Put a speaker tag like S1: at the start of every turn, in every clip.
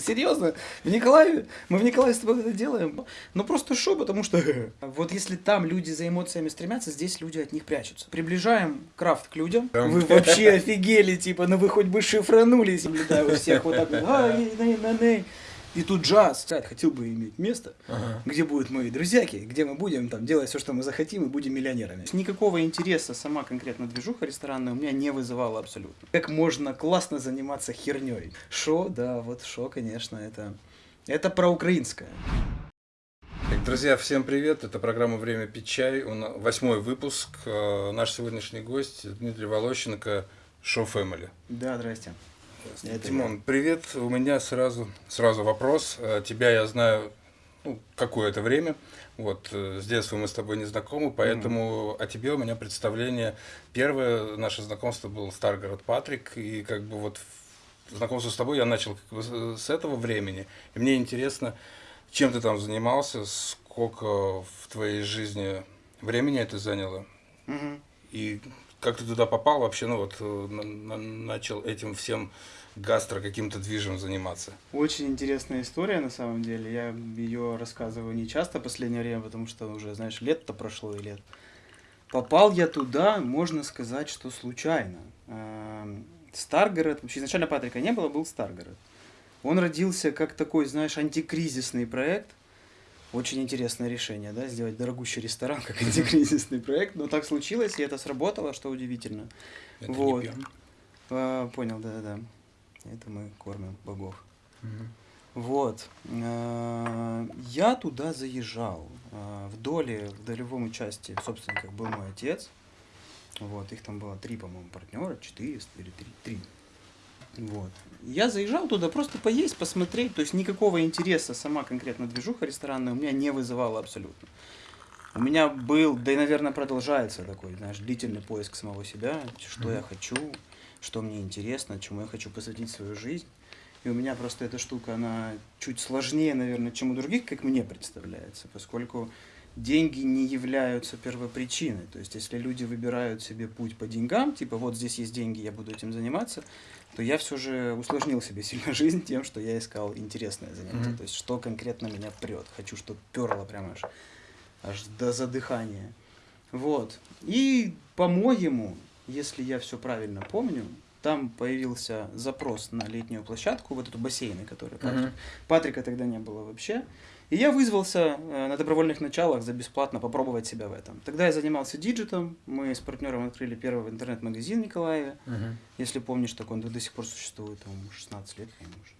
S1: Серьезно, в Николаеве, мы в Николаеве с тобой это делаем, ну просто шо, потому что вот если там люди за эмоциями стремятся, здесь люди от них прячутся. Приближаем крафт к людям, вы вообще офигели, типа, ну вы хоть бы шифранулись, да, у всех вот так И тут джаз. Хотел бы иметь место, ага. где будут мои друзьяки, где мы будем там делать все, что мы захотим, и будем миллионерами. Никакого интереса сама конкретно движуха ресторанная у меня не вызывала абсолютно. Как можно классно заниматься херней? Шо, да, вот шо, конечно, это, это про украинское.
S2: Друзья, всем привет! Это программа «Время пить чай». Восьмой выпуск. Э, наш сегодняшний гость Дмитрий Волощенко, Шоу Family.
S1: Да, здрасте.
S2: Это Тимон, привет. У меня сразу, сразу вопрос. Э, тебя я знаю ну, какое-то время. Вот, э, с детства мы с тобой не знакомы, поэтому mm. о тебе у меня представление. Первое наше знакомство был Старгород Патрик, и как бы вот знакомство с тобой я начал как бы с этого времени. И мне интересно, чем ты там занимался, сколько в твоей жизни времени это заняло, mm -hmm. и как ты туда попал вообще, ну вот, э, начал этим всем гастро каким-то движем заниматься?
S1: Очень интересная история на самом деле. Я ее рассказываю не часто в последнее время, потому что уже, знаешь, лет-то прошло и лет. Попал я туда, можно сказать, что случайно. Эм, Старгород, вообще изначально Патрика не было, был Старгород. Он родился как такой, знаешь, антикризисный проект. Очень интересное решение, да, сделать дорогущий ресторан как антикризисный проект. Но так случилось, и это сработало, что удивительно. Это вот. А, понял, да-да-да. Это мы кормим богов. Угу. Вот. Э, я туда заезжал. Э, в доле, в долевом участии собственниках был мой отец. Вот, их там было три, по-моему, партнера, четыре или три, три. Вот. Я заезжал туда просто поесть, посмотреть, то есть никакого интереса сама конкретно движуха ресторанная у меня не вызывала абсолютно. У меня был, да и, наверное, продолжается такой, знаешь, длительный поиск самого себя, что mm -hmm. я хочу, что мне интересно, чему я хочу посвятить свою жизнь. И у меня просто эта штука, она чуть сложнее, наверное, чем у других, как мне представляется, поскольку деньги не являются первопричиной. То есть, если люди выбирают себе путь по деньгам, типа вот здесь есть деньги, я буду этим заниматься, то я все же усложнил себе сильно жизнь тем, что я искал интересное занятие. Mm -hmm. То есть, что конкретно меня прет. Хочу, чтобы перло прямо аж, аж до задыхания. Вот. И, по-моему, если я все правильно помню, там появился запрос на летнюю площадку, вот эту бассейны, которые Патрик. -huh. Патрика тогда не было вообще. И я вызвался э, на добровольных началах за бесплатно попробовать себя в этом. Тогда я занимался Digit ом, мы с партнером открыли первый интернет-магазин в Николаеве. Uh -huh. Если помнишь, так он до сих пор существует, там 16 лет, может,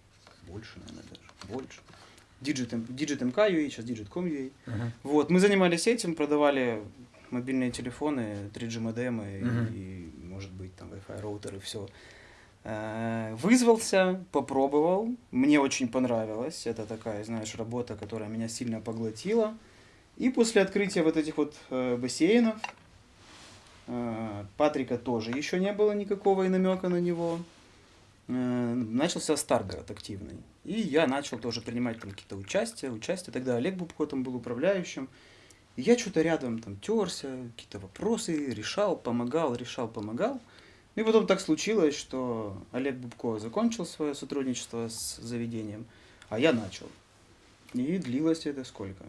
S1: больше, наверное, даже, больше. Digit, Digit MK.ua, сейчас Digit.com.ua. Uh -huh. Вот, мы занимались этим, продавали мобильные телефоны, 3G модемы угу. и, может быть, там Wi-Fi роутер и все. Э, вызвался, попробовал, мне очень понравилось. Это такая, знаешь, работа, которая меня сильно поглотила. И после открытия вот этих вот э, бассейнов, э, Патрика тоже еще не было никакого и намека на него. Начался Старгород активный. И я начал тоже принимать какие-то участия, участия. Тогда Олег Бубко там был управляющим. И я что-то рядом там терся, какие-то вопросы решал, помогал, решал, помогал. И потом так случилось, что Олег Бубко закончил свое сотрудничество с заведением, а я начал. И длилось это сколько?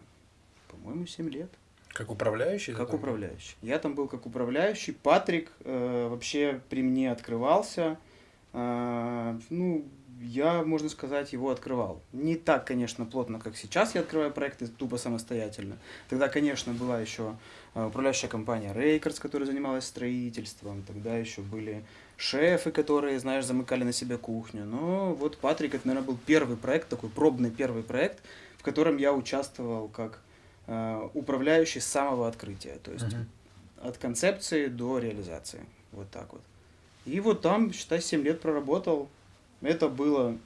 S1: По-моему, 7 лет.
S2: Как управляющий?
S1: Как управляющий. Я там был как управляющий. Патрик э, вообще при мне открывался. Э, ну, я, можно сказать, его открывал. Не так, конечно, плотно, как сейчас я открываю проекты тупо самостоятельно. Тогда, конечно, была еще управляющая компания Рейкерс, которая занималась строительством. Тогда еще были шефы, которые, знаешь, замыкали на себя кухню. Но вот Патрик, это, наверное, был первый проект, такой пробный первый проект, в котором я участвовал как э, управляющий с самого открытия. То есть uh -huh. от концепции до реализации. Вот так вот. И вот там, считай, 7 лет проработал. Это было...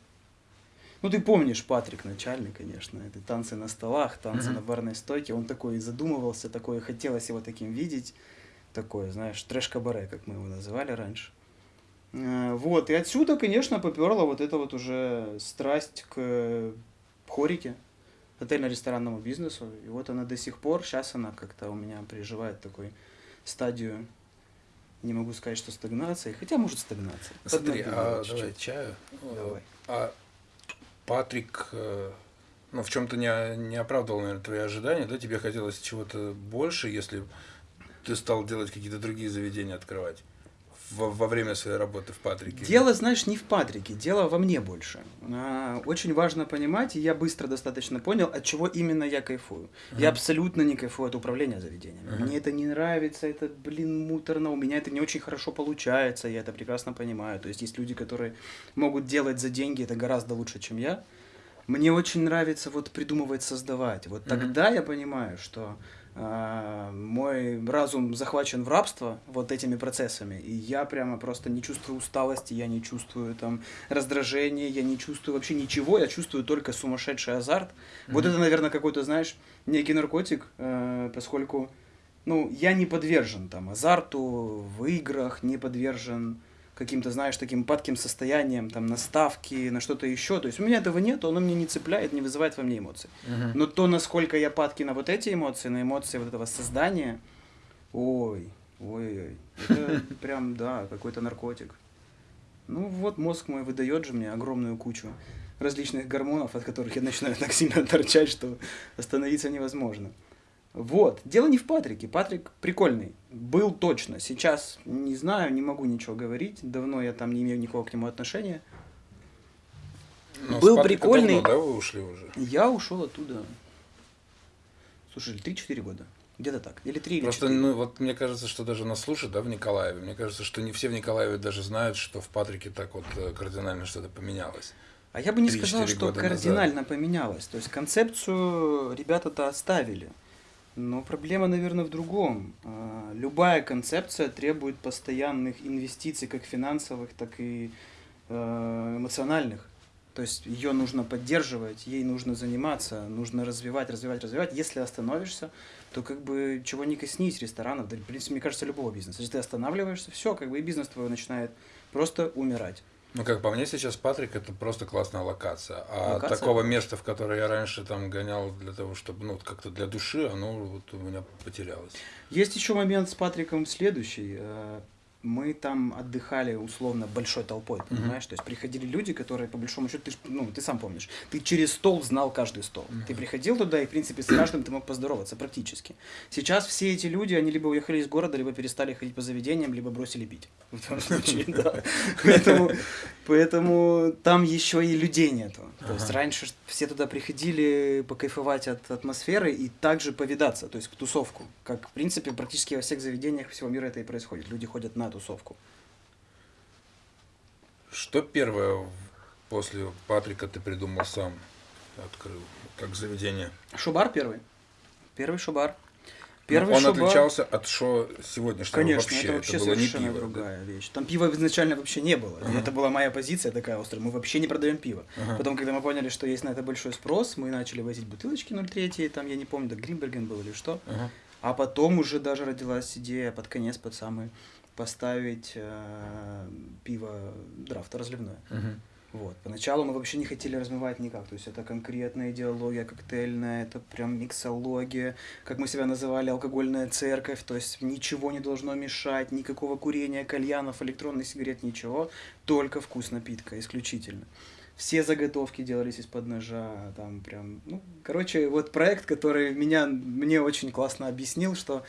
S1: Ну, ты помнишь Патрик начальный, конечно. Это танцы на столах, танцы на барной стойке. Он такой задумывался, такое, хотелось его таким видеть. Такое, знаешь, трэш-кабаре, как мы его называли раньше. Э, вот, и отсюда, конечно, поперла вот эта вот уже страсть к хорике, отельно-ресторанному бизнесу. И вот она до сих пор, сейчас она как-то у меня переживает такой стадию не могу сказать, что стагнация, хотя может стагнация.
S2: Смотри, а давай чаю.
S1: Давай.
S2: А Патрик, э, ну, в чем-то не, не оправдывал, наверное, твои ожидания, да? Тебе хотелось чего-то больше, если ты стал делать какие-то другие заведения, открывать во, во время своей работы в Патрике?
S1: Дело, знаешь, не в Патрике, дело во мне больше. А, очень важно понимать, и я быстро достаточно понял, от чего именно я кайфую. Uh-huh. Я абсолютно не кайфую от управления заведением. Uh-huh. Мне это не нравится, это, блин, муторно, у меня это не очень хорошо получается, я это прекрасно понимаю. То есть есть люди, которые могут делать за деньги это гораздо лучше, чем я. Мне очень нравится вот придумывать, создавать. Вот uh-huh. тогда я понимаю, что мой разум захвачен в рабство вот этими процессами, и я прямо просто не чувствую усталости, я не чувствую там раздражения, я не чувствую вообще ничего, я чувствую только сумасшедший азарт. Mm-hmm. Вот это, наверное, какой-то, знаешь, некий наркотик, э, поскольку, ну, я не подвержен там азарту в играх, не подвержен каким-то, знаешь, таким падким состоянием, там, на ставки, на что-то еще. То есть у меня этого нет, оно меня не цепляет, не вызывает во мне эмоций. Uh-huh. Но то, насколько я падки на вот эти эмоции, на эмоции вот этого создания, ой, ой-ой, это прям, да, какой-то наркотик. Ну вот мозг мой выдает же мне огромную кучу различных гормонов, от которых я начинаю так сильно торчать, что остановиться невозможно. Вот. Дело не в Патрике. Патрик прикольный. Был точно. Сейчас не знаю, не могу ничего говорить. Давно я там не имею никакого к нему отношения.
S2: Но Был прикольный. Давно, да, вы ушли уже?
S1: Я ушел оттуда. Слушай, 3-4 года. Где-то так. Или 3
S2: Просто,
S1: или 4.
S2: ну, вот мне кажется, что даже нас слушают, да, в Николаеве. Мне кажется, что не все в Николаеве даже знают, что в Патрике так вот э, кардинально что-то поменялось.
S1: А я бы не сказал, что кардинально назад. поменялось. То есть концепцию ребята-то оставили. Но проблема, наверное, в другом. А, любая концепция требует постоянных инвестиций, как финансовых, так и э, эмоциональных. То есть ее нужно поддерживать, ей нужно заниматься, нужно развивать, развивать, развивать. Если остановишься, то как бы чего не коснись ресторанов, да, в принципе, мне кажется, любого бизнеса. Если ты останавливаешься, все, как бы и бизнес твой начинает просто умирать.
S2: Ну, как по мне, сейчас Патрик это просто классная локация. А локация? такого места, в которое я раньше там гонял для того, чтобы, ну, как-то для души, оно вот у меня потерялось.
S1: Есть еще момент с Патриком следующий. Мы там отдыхали условно большой толпой, понимаешь? Mm-hmm. То есть приходили люди, которые по большому счету, ты, ну, ты сам помнишь, ты через стол знал каждый стол. Mm-hmm. Ты приходил туда и, в принципе, с каждым ты мог поздороваться практически. Сейчас все эти люди, они либо уехали из города, либо перестали ходить по заведениям, либо бросили пить. В том случае, да. Поэтому, поэтому там еще и людей нету. То есть раньше все туда приходили покайфовать от атмосферы и также повидаться, то есть к тусовку. Как, в принципе, практически во всех заведениях всего мира это и происходит. Люди ходят на тусовку.
S2: Что первое после Патрика ты придумал сам, открыл, как заведение?
S1: Шубар первый. Первый шубар.
S2: Первый он шубар... отличался от шо сегодняшнего
S1: Конечно, вообще. это вообще это совершенно пиво, другая да? вещь. Там пива изначально вообще не было. Uh-huh. Это была моя позиция такая острая. Мы вообще не продаем пиво. Uh-huh. Потом, когда мы поняли, что есть на это большой спрос, мы начали возить бутылочки 0,3, там, я не помню, да Гринберген был или что. Uh-huh. А потом уже даже родилась идея под конец, под самый поставить э, пиво драфта разливное. Uh-huh. Вот. Поначалу мы вообще не хотели размывать никак. То есть это конкретная идеология коктейльная, это прям миксология, как мы себя называли, алкогольная церковь. То есть ничего не должно мешать, никакого курения, кальянов, электронных сигарет, ничего. Только вкус напитка, исключительно. Все заготовки делались из-под ножа, там прям, ну, короче, вот проект, который меня, мне очень классно объяснил, что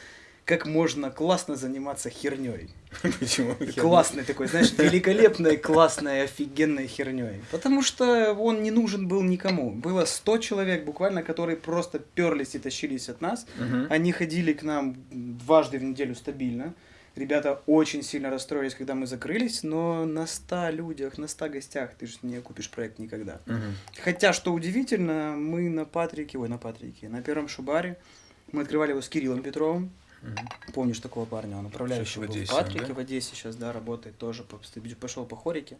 S1: как можно классно заниматься херней.
S2: Почему?
S1: Классной такой, знаешь, великолепной, классной, офигенной херней. Потому что он не нужен был никому. Было 100 человек буквально, которые просто перлись и тащились от нас. Угу. Они ходили к нам дважды в неделю стабильно. Ребята очень сильно расстроились, когда мы закрылись, но на 100 людях, на 100 гостях ты же не купишь проект никогда. Угу. Хотя, что удивительно, мы на Патрике, ой, на Патрике, на первом Шубаре, мы открывали его с Кириллом Петровым. Угу. Помнишь такого парня? Он управляющий в, Одессе, в Патрике, да? в Одессе сейчас, да, работает тоже, пошел по хорике.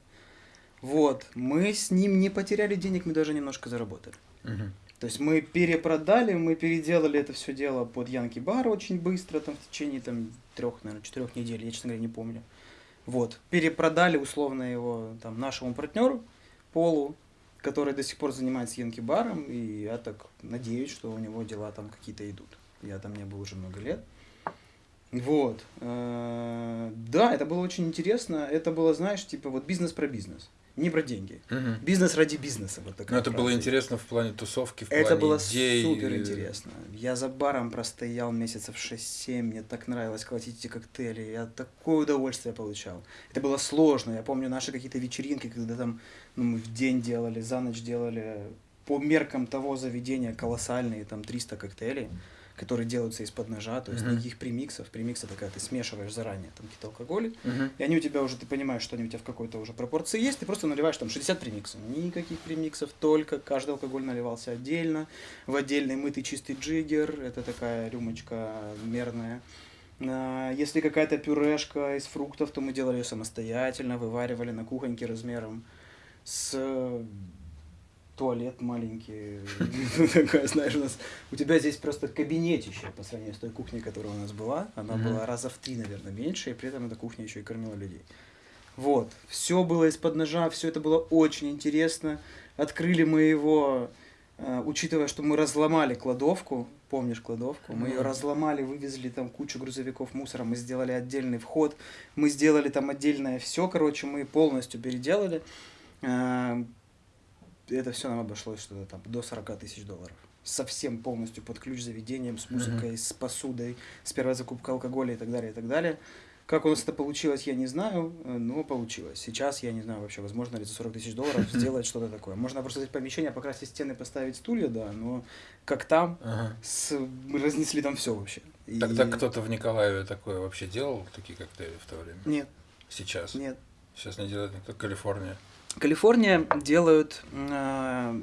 S1: Вот, мы с ним не потеряли денег, мы даже немножко заработали. Угу. То есть мы перепродали, мы переделали это все дело под Янки Бар очень быстро, там в течение там трех, наверное, четырех недель, я, честно говоря, не помню. Вот, перепродали условно его там нашему партнеру Полу, который до сих пор занимается Янки Баром, и я так надеюсь, что у него дела там какие-то идут. Я там не был уже много лет. Вот. Э, да, это было очень интересно. Это было, знаешь, типа вот бизнес про бизнес. не про деньги.
S2: Мгм.
S1: Бизнес ради бизнеса. Вот такая
S2: это было
S1: фраза.
S2: интересно в плане тусовки, в
S1: Это
S2: плане
S1: было
S2: идей.
S1: супер интересно. Я за баром простоял месяцев 6-7, мне так нравилось колотить эти коктейли, я такое удовольствие получал. Это было сложно, я помню наши какие-то вечеринки, когда там ну, мы в день делали, за ночь делали, по меркам того заведения колоссальные, там 300 коктейлей, которые делаются из-под ножа, то есть
S2: Мгм.
S1: никаких премиксов. Премикс это когда ты смешиваешь заранее там какие-то алкоголи,
S2: Мгм.
S1: и они у тебя уже, ты понимаешь, что они у тебя в какой-то уже пропорции есть, ты просто наливаешь там 60 премиксов. Никаких премиксов, только каждый алкоголь наливался отдельно, в отдельный мытый чистый джиггер, это такая рюмочка мерная. А, Если какая-то пюрешка из фруктов, то мы делали ее самостоятельно, вываривали на кухоньке размером с туалет маленький. Такая, знаешь, у нас... У тебя здесь просто кабинетище по сравнению с той кухней, которая у нас была. Она была раза в три, наверное, меньше, и при этом эта кухня еще и кормила людей. Вот. Все было из-под ножа, все это было очень интересно. Открыли мы его, э, учитывая, что мы разломали кладовку, помнишь кладовку? Мы ее разломали, вывезли там кучу грузовиков мусора, мы сделали отдельный вход, мы сделали там отдельное все, короче, мы полностью переделали. Это все нам обошлось что-то там до 40 тысяч долларов. Совсем полностью под ключ заведением, с музыкой, с посудой, с первой закупкой алкоголя и так далее, и так далее. Как у нас это получилось, я не знаю, э, но получилось. Сейчас я не знаю вообще, возможно ли за 40 тысяч долларов сделать что-то такое. Можно просто взять помещение, покрасить стены, поставить стулья, да, но как там,
S2: Ага.
S1: с... мы разнесли там все вообще. И-
S2: Тогда кто-то в Николаеве такое вообще делал, такие коктейли в то время?
S1: Нет,
S2: Сейчас?
S1: нет.
S2: Сейчас не делает никто, Калифорния.
S1: Калифорния делают э,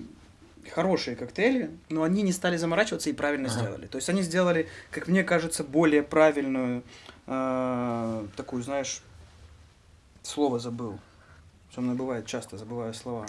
S1: хорошие коктейли, но они не стали заморачиваться и правильно
S2: Ага.
S1: сделали. То есть они сделали, как мне кажется, более правильную э, такую, знаешь, слово забыл. Со мной бывает часто, забываю слова.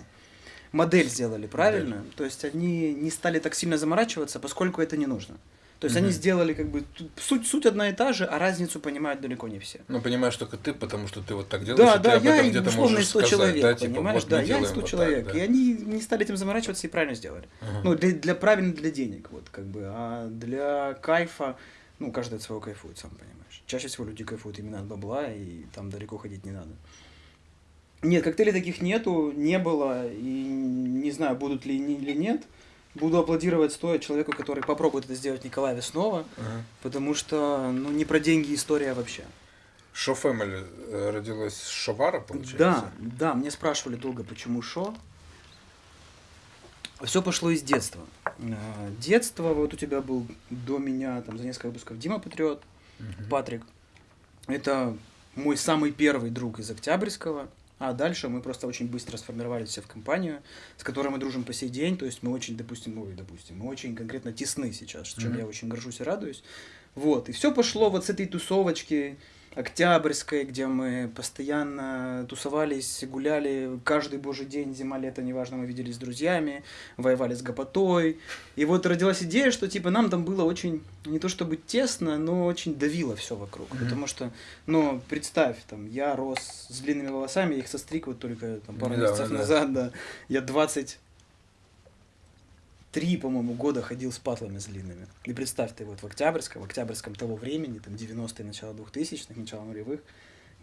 S1: Модель сделали правильно, то есть они не стали так сильно заморачиваться, поскольку это не нужно. То есть они
S2: Мгм.
S1: сделали как бы суть, суть одна и та же, а разницу понимают далеко не все.
S2: Ну, понимаешь только ты, потому что ты вот так делаешь,
S1: Да,
S2: и
S1: да,
S2: ты об
S1: я
S2: этом где-то можешь
S1: и 100
S2: сказать,
S1: человек,
S2: да, типа,
S1: понимаешь?
S2: вот
S1: да, я и
S2: делаем
S1: 100
S2: вот так,
S1: человек.
S2: да.
S1: И они не стали этим заморачиваться и правильно сделали.
S2: Ага.
S1: Ну, для, для правильно для денег, вот, как бы. А для кайфа, ну, каждый от своего кайфует, сам понимаешь. Чаще всего люди кайфуют именно от бабла, и там далеко ходить не надо. Нет, коктейлей таких нету, не было, и не знаю, будут ли или нет. Буду аплодировать стоя человеку, который попробует это сделать в Николаеве снова,
S2: Ага.
S1: потому что, ну, не про деньги история вообще.
S2: Шо Фэмили э, родилась с Шовара, получается?
S1: Да, да, мне спрашивали долго, почему шо. Все пошло из детства. Э, Детство, вот у тебя был до меня, там, за несколько выпусков Дима Патриот,
S2: Мгм.
S1: Патрик. Это мой самый первый друг из Октябрьского. А дальше мы просто очень быстро сформировались все в компанию, с которой мы дружим по сей день. То есть мы очень, допустим, ой, допустим, мы очень конкретно тесны сейчас, чем
S2: Мгм.
S1: я очень горжусь и радуюсь. Вот. И все пошло вот с этой тусовочки Октябрьской, где мы постоянно тусовались, гуляли каждый божий день, зима, лето, неважно, мы виделись с друзьями, воевали с гопотой. И вот родилась идея, что типа нам там было очень, не то чтобы тесно, но очень давило все вокруг.
S2: Мгм.
S1: Потому что, ну, представь, там, я рос с длинными волосами, я их состриг вот только там, пару
S2: Недавно,
S1: месяцев
S2: да.
S1: назад, да. Я 20 три, по-моему, года ходил с патлами с длинными. И представь, ты вот в Октябрьском, в Октябрьском того времени, там 90-е, начало 2000-х, начало нулевых,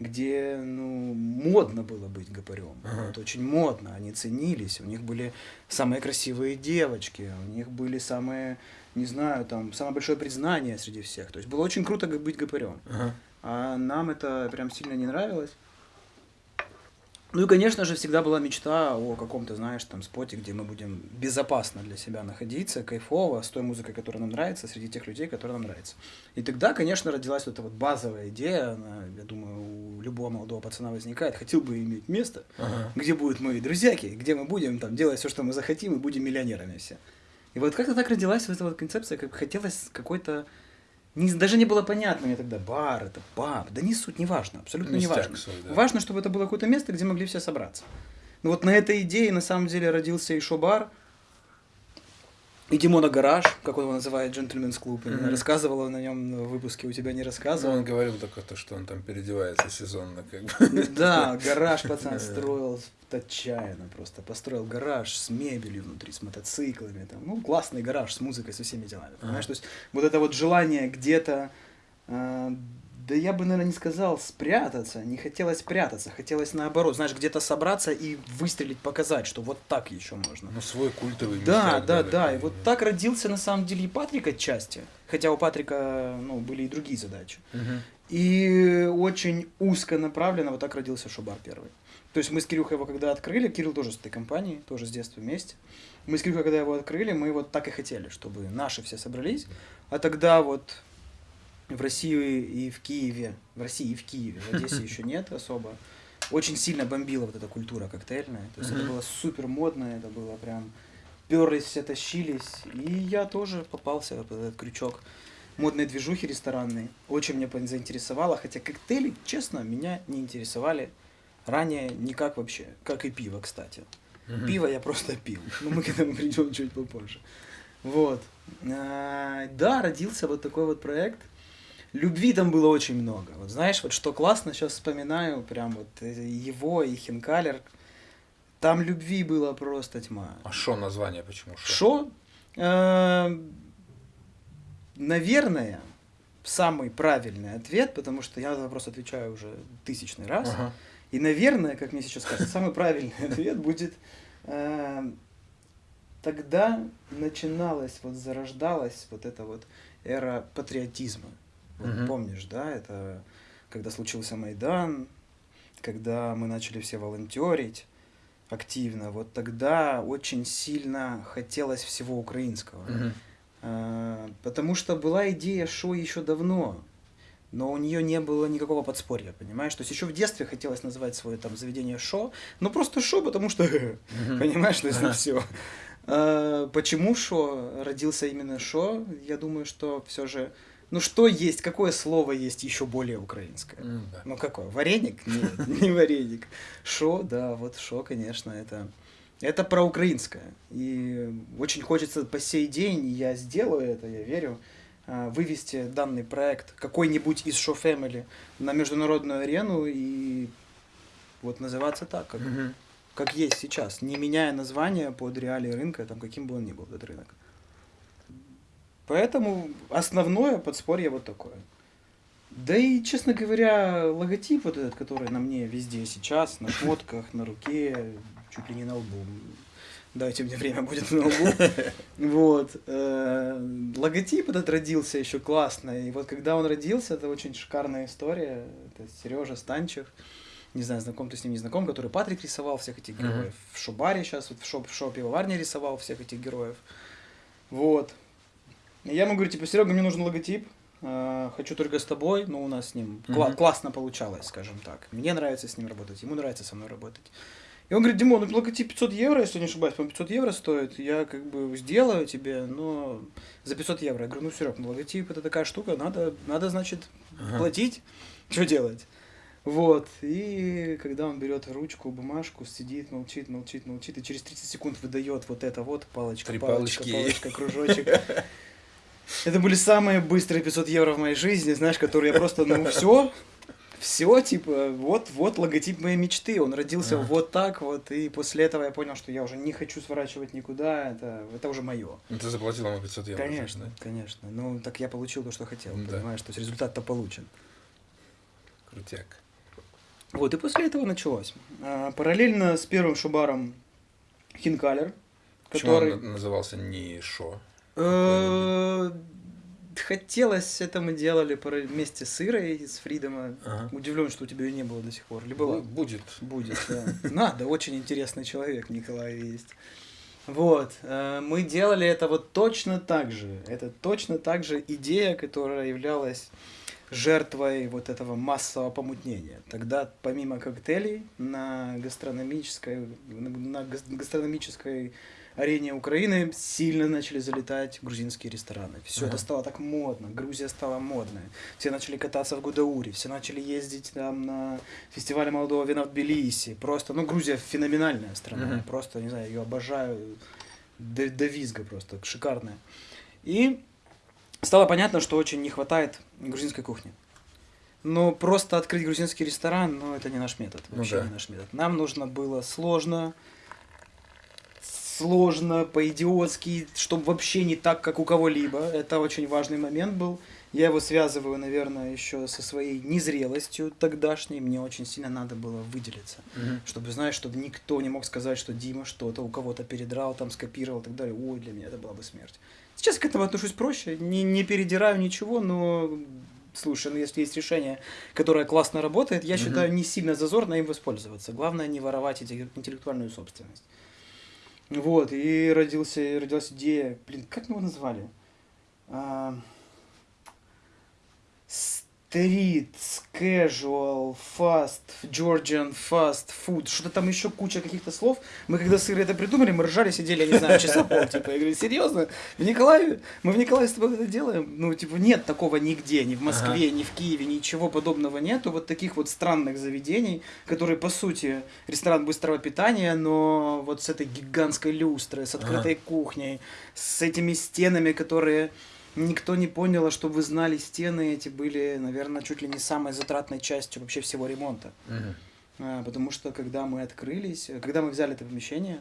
S1: где, ну, модно было быть гопарем.
S2: Ага.
S1: Вот очень модно, они ценились, у них были самые красивые девочки, у них были самые, не знаю, там, самое большое признание среди всех. То есть было очень круто быть гопарем.
S2: Ага.
S1: А нам это прям сильно не нравилось. Ну и, конечно же, всегда была мечта о каком-то, знаешь, там споте, где мы будем безопасно для себя находиться, кайфово, с той музыкой, которая нам нравится, среди тех людей, которые нам нравятся. И тогда, конечно, родилась вот эта вот базовая идея, она, я думаю, у любого молодого пацана возникает, хотел бы иметь место,
S2: Ага.
S1: где будут мои друзьяки, где мы будем там делать все, что мы захотим, и будем миллионерами все. И вот как-то так родилась вот эта вот концепция, как хотелось какой-то... Не, даже не было понятно мне тогда, бар это, паб, да не суть, не важно, абсолютно не важно.
S2: свой, да.
S1: Важно, чтобы это было какое-то место, где могли все собраться. Ну вот на этой идее на самом деле родился и шо-бар, и Димона Гараж, как он его называет, джентльменс клуб.
S2: Мгм.
S1: Рассказывала на нем в выпуске, у тебя не
S2: Ну,
S1: рассказывал.
S2: он говорил только то, что он там переодевается сезонно, как бы.
S1: Да, гараж пацан строил отчаянно просто. Построил гараж с мебелью внутри, с мотоциклами. Там. Ну, классный гараж с музыкой, со всеми делами. Понимаешь? То есть вот это вот желание где-то э, да я бы, наверное, не сказал спрятаться, не хотелось прятаться, хотелось наоборот, знаешь, где-то собраться и выстрелить, показать, что вот так еще можно.
S2: Ну, свой культовый
S1: Да, да, да, и вот так родился на самом деле и Патрик отчасти, хотя у Патрика, ну, были и другие задачи.
S2: Мгм.
S1: И очень узко направленно вот так родился Шубар первый. То есть мы с Кирюхой его когда открыли, Кирилл тоже с этой компанией, тоже с детства вместе. Мы с Кирюхой, когда его открыли, мы вот так и хотели, чтобы наши все собрались. А тогда вот в России и в Киеве, в России и в Киеве, в Одессе еще нет особо, очень сильно бомбила вот эта культура коктейльная. То есть это было супер модно, это было прям перлись, все тащились. И я тоже попался под этот крючок модной движухи ресторанной. Очень меня заинтересовало, хотя коктейли, честно, меня не интересовали ранее никак вообще, как и пиво, кстати. Пиво я просто пил. Но мы к этому придем чуть попозже. Вот. А, Да, родился вот такой вот проект. Любви там было очень много. Вот знаешь, вот что классно, сейчас вспоминаю, прям вот э, его и Хинкалер. Там любви было просто тьма.
S2: А шо название почему? Шо?
S1: Шо? Э, Наверное, самый правильный ответ, потому что я на этот вопрос отвечаю уже тысячный раз.
S2: Ага.
S1: И, наверное, как мне сейчас кажется, самый правильный ответ будет э, тогда начиналась, вот зарождалась вот эта вот эра патриотизма. Вот
S2: Мгм.
S1: Помнишь, да, это когда случился Майдан, когда мы начали все волонтерить активно, вот тогда очень сильно хотелось всего украинского.
S2: Мгм.
S1: А, Потому что была идея шоу еще давно, но у нее не было никакого подспорья, понимаешь? То есть еще в детстве хотелось назвать свое там заведение шо, но просто шо, потому что, понимаешь, то есть
S2: Ага.
S1: все. Почему шо родился именно шо? Я думаю, что все же, ну что есть, какое слово есть еще более украинское?
S2: М, да.
S1: Ну какое? Вареник? Нет, не вареник. Шо, да, вот шо, конечно, это, это про украинское. И очень хочется по сей день, я сделаю это, я верю, а, вывести данный проект какой-нибудь из Show Family на международную арену и вот называться так, как,
S2: Мгм.
S1: как есть сейчас, не меняя название под реалии рынка, там, каким бы он ни был этот рынок. Поэтому основное подспорье вот такое. Да и, честно говоря, логотип вот этот, который на мне везде сейчас, на фотках, на руке, чуть ли не на лбу. Дайте мне время, будет на лбу. Вот. э, Логотип этот родился еще классно. И вот когда он родился, это очень шикарная история. Это Сережа Станчев. Не знаю, знаком ты с ним, не знаком, который Патрик рисовал всех этих героев. В Шубаре сейчас, вот в шоп, в шопе Варня рисовал всех этих героев. Вот. Я ему говорю, типа, Серега, мне нужен логотип. э, Хочу только с тобой, но у нас с ним кла-
S2: Мгм.
S1: классно получалось, скажем так. Мне нравится с ним работать, ему нравится со мной работать. И он говорит, Димон, ну логотип 500 евро, если не ошибаюсь, по 500 евро стоит, я как бы сделаю тебе, но за 500 евро. Я говорю, ну, Серег, ну логотип это такая штука, надо, надо значит,
S2: Ага.
S1: платить, что делать? Вот, и когда он берет ручку, бумажку, сидит, молчит, молчит, молчит, и через 30 секунд выдает вот это вот, палочка,
S2: Три
S1: палочка,
S2: палочки.
S1: палочка, кружочек. Это были самые быстрые 500 евро в моей жизни, знаешь, которые я просто, ну, все, все, типа, вот, вот логотип моей мечты, он родился
S2: Ага.
S1: вот так вот, и после этого я понял, что я уже не хочу сворачивать никуда, это, это уже мое.
S2: Ну, Ты заплатил ему 500 евро.
S1: Конечно,
S2: да?
S1: конечно. Ну, так я получил то, что хотел,
S2: Да.
S1: понимаешь, то есть результат-то получен.
S2: Крутяк.
S1: Вот, и после этого началось. А, Параллельно с первым шубаром Хинкалер,
S2: Почему
S1: который...
S2: он на- назывался не Шо?
S1: Э, Хотелось, это мы делали вместе с Ирой из Фридома.
S2: Ага.
S1: Удивлен, что у тебя ее не было до сих пор. Или была?
S2: Будет.
S1: Будет, да. Надо, очень интересный человек Николай есть. Вот, э, мы делали это вот точно так же. Это точно так же идея, которая являлась жертвой вот этого массового помутнения. Тогда помимо коктейлей на гастрономической, на гас- гастрономической арене Украины сильно начали залетать грузинские рестораны. Все
S2: Ага.
S1: это стало так модно, Грузия стала модной. Все начали кататься в Гудауре, все начали ездить там на фестивале молодого вина в Тбилиси. Просто, ну, Грузия феноменальная страна. Я Просто, не знаю, ее обожаю до, до визга просто, шикарная. И стало понятно, что очень не хватает грузинской кухни. Но просто открыть грузинский ресторан, ну, это не наш метод.
S2: Ну
S1: Вообще
S2: да.
S1: не наш метод. Нам нужно было сложно, сложно, по-идиотски, чтобы вообще не так, как у кого-либо. Это очень важный момент был. Я его связываю, наверное, еще со своей незрелостью тогдашней. Мне очень сильно надо было выделиться.
S2: Мгм.
S1: Чтобы, знаешь, чтобы никто не мог сказать, что Дима что-то у кого-то передрал, там скопировал и так далее. Ой, для меня это была бы смерть. Сейчас к этому отношусь проще. Не, не передираю ничего, но слушай, ну если есть решение, которое классно работает, я
S2: Мгм.
S1: считаю, не сильно зазорно им воспользоваться. Главное не воровать интеллектуальную собственность. Вот, и родился, родилась идея, блин, как мы его назвали? А, Стрит, casual, fast, Georgian, fast, food, что-то там еще куча каких-то слов. Мы когда с Ирой это придумали, мы ржали, сидели, я не знаю, часа пол, типа, я говорю, серьезно? В Николаеве? Мы в Николаеве с тобой это делаем? Ну, типа, нет такого нигде, ни в Москве, ни в Киеве, ничего подобного нету. Вот таких вот странных заведений, которые, по сути, ресторан быстрого питания, но вот с этой гигантской люстрой, с открытой кухней, с этими стенами, которые никто не понял, а чтобы вы знали, стены эти были, наверное, чуть ли не самой затратной частью вообще всего ремонта.
S2: Мгм.
S1: А, Потому что когда мы открылись, когда мы взяли это помещение,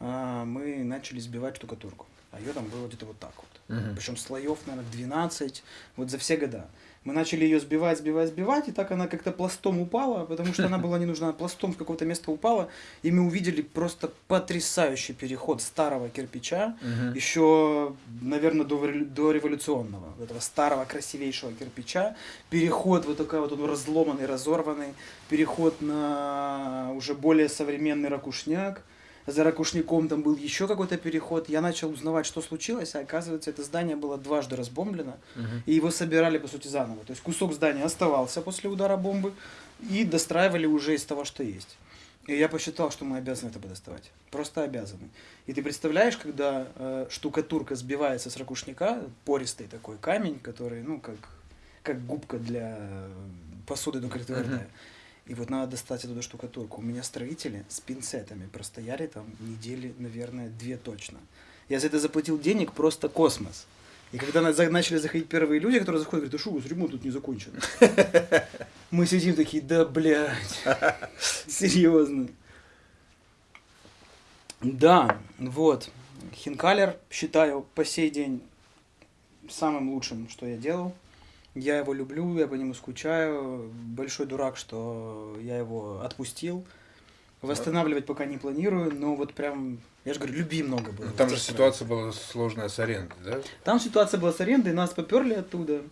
S1: а, мы начали сбивать штукатурку. А ее там было где-то вот так вот.
S2: Мгм.
S1: Причем слоев, наверное, 12, вот за все года. Мы начали ее сбивать, сбивать, сбивать, и так она как-то пластом упала, потому что она была не нужна, пластом в какое-то место упала, и мы увидели просто потрясающий переход старого кирпича,
S2: Мгм.
S1: еще, наверное, до, до революционного, этого старого красивейшего кирпича, переход вот такой вот он разломанный, разорванный, переход на уже более современный ракушняк, за ракушняком там был еще какой-то переход, я начал узнавать, что случилось, а оказывается, это здание было дважды разбомблено,
S2: Мгм.
S1: и его собирали, по сути, заново. То есть кусок здания оставался после удара бомбы, и достраивали уже из того, что есть. И я посчитал, что мы обязаны это подоставать. Просто обязаны. И ты представляешь, когда э, штукатурка сбивается с ракушника, пористый такой камень, который, ну, как, как губка для э, посуды, ну, как твердая. И вот надо достать эту штукатурку. У меня строители с пинцетами простояли там недели, наверное, две точно. Я за это заплатил денег просто космос. И когда начали заходить первые люди, которые заходят, говорят, а что, у вас ремонт тут не закончен. Мы сидим такие, да, блядь, серьезно. Да, вот. Хинкалер считаю по сей день самым лучшим, что я делал. Я его люблю, я по нему скучаю. Большой дурак, что я его отпустил. Восстанавливать пока не планирую, но вот прям, я же говорю, любви много было.
S2: Ну, Там же ситуация была сложная с арендой, да?
S1: там ситуация была с арендой, нас поперли оттуда.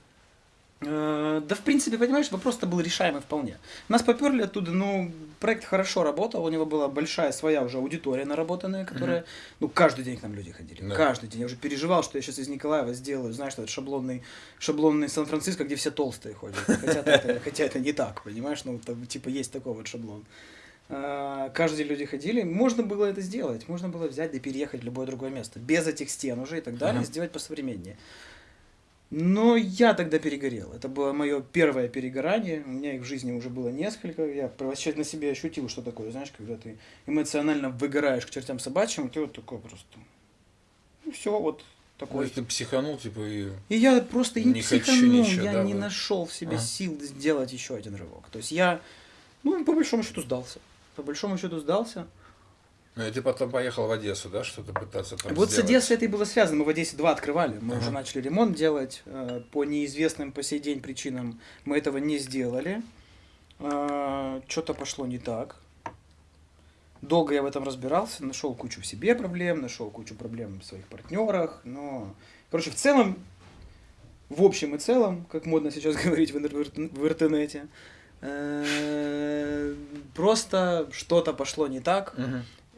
S1: Э, Да, в принципе, понимаешь, вопрос-то был решаемый вполне. Нас поперли оттуда, ну, проект хорошо работал, у него была большая своя уже аудитория наработанная, которая, ну, каждый день к нам люди ходили,
S2: Да.
S1: каждый день. Я уже переживал, что я сейчас из Николаева сделаю, знаешь, что это шаблонный, шаблонный Сан-Франциско, где все толстые ходят. Хотя это, хотя это не так, понимаешь, ну, там, типа, есть такой вот шаблон. А, Каждый день люди ходили, можно было это сделать, можно было взять и переехать в любое другое место, без этих стен уже и так далее,
S2: Ага.
S1: сделать посовременнее. Но я тогда перегорел. Это было мое первое перегорание. У меня их в жизни уже было несколько. Я вообще на себе ощутил, что такое, знаешь, когда ты эмоционально выгораешь к чертям собачьим, ты вот такой просто. Ну все, вот
S2: То
S1: такой.
S2: есть ты психанул, типа, и...
S1: И я просто не,
S2: Не
S1: психанул,
S2: ничего,
S1: я
S2: да,
S1: не
S2: вот.
S1: нашел в себе
S2: Ага.
S1: сил сделать еще один рывок. То есть я, ну, по большому счету сдался. По большому счету сдался.
S2: Ну, и ты потом поехал в Одессу, да, что-то пытаться там
S1: вот
S2: сделать?
S1: с Одессой это и было связано. Мы в Одессе два открывали. Мы
S2: Ага.
S1: уже начали ремонт делать. э, По неизвестным по сей день причинам мы этого не сделали. Что-то пошло не так. Долго я в этом разбирался, нашел кучу в себе проблем, нашел кучу проблем в своих партнерах, но, короче, в целом, в общем и целом, как модно сейчас говорить в, интер- в интернете, э, просто что-то пошло не так.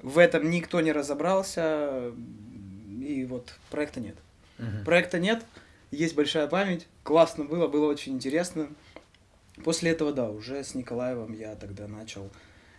S1: В этом никто не разобрался, и вот проекта нет.
S2: Мгм.
S1: Проекта нет, есть большая память, классно было, было очень интересно. После этого, да, уже с Николаевым я тогда начал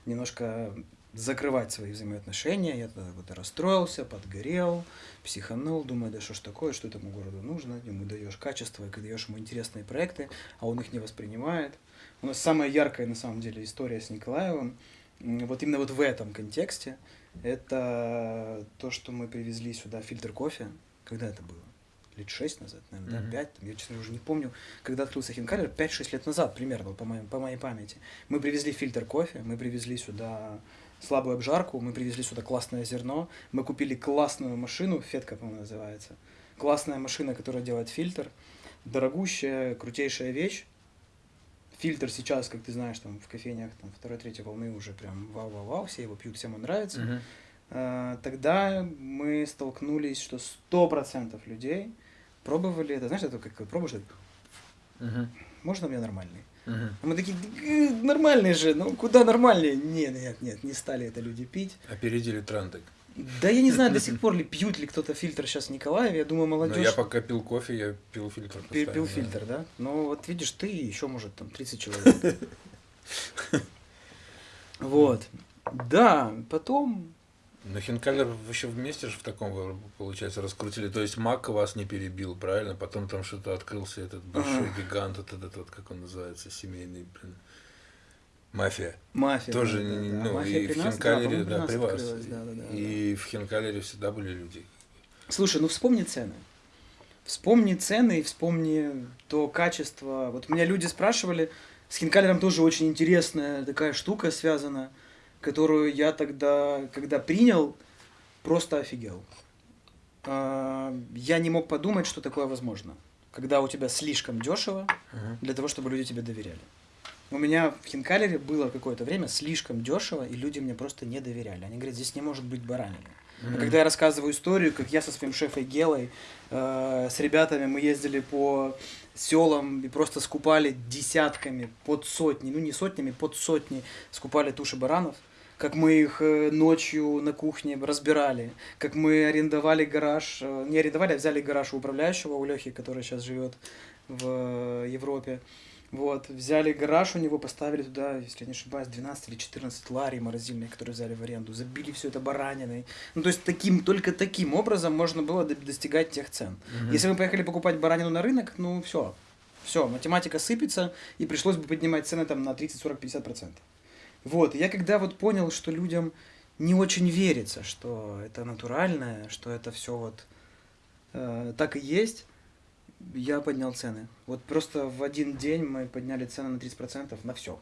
S1: немножко закрывать свои взаимоотношения. Я тогда вот расстроился, подгорел, психанул, думаю, да что ж такое, что этому городу нужно. Ему даешь качество, и даешь ему интересные проекты, а он их не воспринимает. У нас самая яркая, на самом деле, история с Николаевым, вот именно вот в этом контексте, это то, что мы привезли сюда фильтр кофе. Когда это было? Лет шесть назад, наверное, да, пять. Я, честно, уже не помню, когда открылся Хинкалер, 5-6 лет назад примерно, по моей, по моей памяти. Мы привезли фильтр кофе, мы привезли сюда слабую обжарку, мы привезли сюда классное зерно, мы купили классную машину, Фетка, по-моему, называется. Классная машина, которая делает фильтр. дорогущая, крутейшая вещь. Фильтр сейчас, как ты знаешь, там в кофейнях там второй, третьей волны уже прям вау-вау-вау, все его пьют, всем он нравится.
S2: Мгм.
S1: А, Тогда мы столкнулись, что сто процентов людей пробовали это, знаешь, это как пробуешь,
S2: Мгм.
S1: можно у меня нормальный? А мы такие, «Э, нормальный же, ну куда нормальнее? Нет, нет, нет, не стали это люди пить.
S2: Опередили тренды.
S1: Да я не знаю до сих пор ли пьют ли кто-то фильтр сейчас в Николаеве, я думаю,
S2: Но
S1: молодежь
S2: я пока пил кофе, я пил фильтр.
S1: пи-
S2: постоянно,
S1: пил
S2: да.
S1: фильтр, да? Ну вот видишь, ты еще, может, там 30 человек. Вот. Да, потом
S2: Но Хинкали еще вместе же в таком, получается, раскрутили. То есть Мак вас не перебил, правильно? Потом там что-то открылся этот большой гигант, этот вот, как он называется, семейный, блин. Мафия.
S1: мафия.
S2: Тоже,
S1: да, да, да.
S2: ну,
S1: Мафия
S2: и
S1: при
S2: в
S1: нас,
S2: Хинкалере, да,
S1: нас
S2: при вас.
S1: да, да, да, да.
S2: И в Хинкалере всегда были люди.
S1: Слушай, ну вспомни цены. Вспомни цены и вспомни то качество. Вот меня люди спрашивали, с Хинкалером тоже очень интересная такая штука связана, которую я тогда, когда принял, просто офигел. А, Я не мог подумать, что такое возможно. Когда у тебя слишком дешево для того, чтобы люди тебе доверяли. У меня в Хинкалере было какое-то время слишком дешево, и люди мне просто не доверяли. Они говорят, здесь не может быть баранины. А
S2: Мгм.
S1: когда я рассказываю историю, как я со своим шефой Гелой, э, с ребятами мы ездили по селам и просто скупали десятками, под сотни, ну не сотнями, под сотни скупали туши баранов, как мы их э, ночью на кухне разбирали, как мы арендовали гараж, э, не арендовали, а взяли гараж у управляющего, у Лехи, который сейчас живет в э, Европе. Вот, взяли гараж у него, поставили туда, если я не ошибаюсь, 12 или 14 ларей морозильных, которые взяли в аренду, забили все это бараниной. Ну, то есть таким, только таким образом можно было до- достигать тех цен.
S2: Мгм.
S1: Если мы поехали покупать баранину на рынок, ну, все, все, математика сыпется, и пришлось бы поднимать цены там на 30, 40, 50 процентов. Вот, я когда вот понял, что людям не очень верится, что это натуральное, что это все вот э, так и есть, я поднял цены. Вот просто в один день мы подняли цены на 30% на все.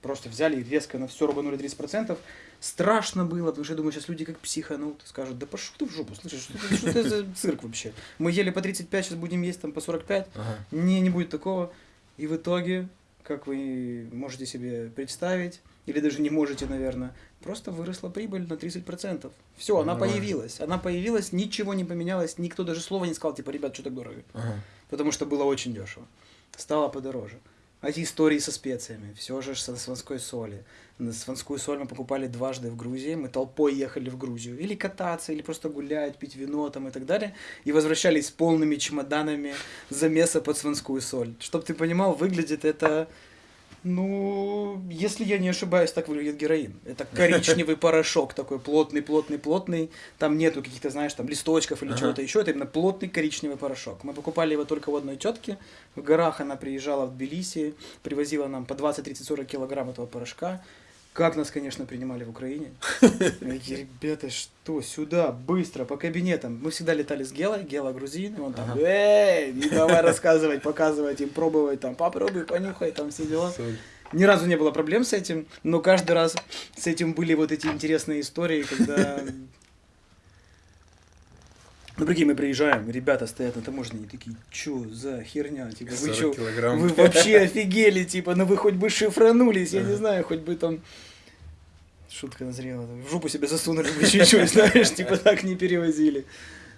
S1: Просто взяли и резко на все рубанули 30%. Страшно было, потому что я думаю, сейчас люди как психанут, скажут, да пошел ты в жопу, слышишь, что, это- что это за цирк вообще? Мы ели по 35, сейчас будем есть там по 45.
S2: Ага.
S1: Не, не будет такого. И в итоге, как вы можете себе представить, или даже не можете, наверное, просто выросла прибыль на 30%. Все, она
S2: Нормально.
S1: появилась. Она появилась, ничего не поменялось, никто даже слова не сказал, типа, ребят, что так дорого?
S2: Ага.
S1: Потому что было очень дешево. Стало подороже. А эти истории со специями, все же со сванской соли. Сванскую соль мы покупали дважды в Грузии, мы толпой ехали в Грузию. Или кататься, или просто гулять, пить вино там и так далее. И возвращались с полными чемоданами замеса под сванскую соль. Чтоб ты понимал, выглядит это... Ну, если я не ошибаюсь, так выглядит героин. Это коричневый порошок такой плотный, плотный, плотный. Там нету каких-то, знаешь, там листочков или
S2: Ага.
S1: чего-то еще. Это именно плотный коричневый порошок. Мы покупали его только у одной тетки. В горах она приезжала в Тбилиси, привозила нам по 20, 30, 40 килограмм этого порошка. Как нас, конечно, принимали в Украине. Ребята, что, сюда, быстро, по кабинетам. Мы всегда летали с Гелой, Гела грузин, и он там, эй, и давай рассказывать, показывать им, пробовать, там, попробуй, понюхай, там все дела. Ни разу не было проблем с этим, но каждый раз с этим были вот эти интересные истории, когда... Ну, прикинь, мы приезжаем, ребята стоят на таможне, и такие, чё за херня, типа, вы
S2: 40
S1: чё,
S2: килограмм.
S1: вы вообще офигели, типа, ну вы хоть бы шифранулись, я не знаю, хоть бы там... Шутка назрела, в жопу себе засунули бы чуть-чуть, знаешь, типа так не перевозили.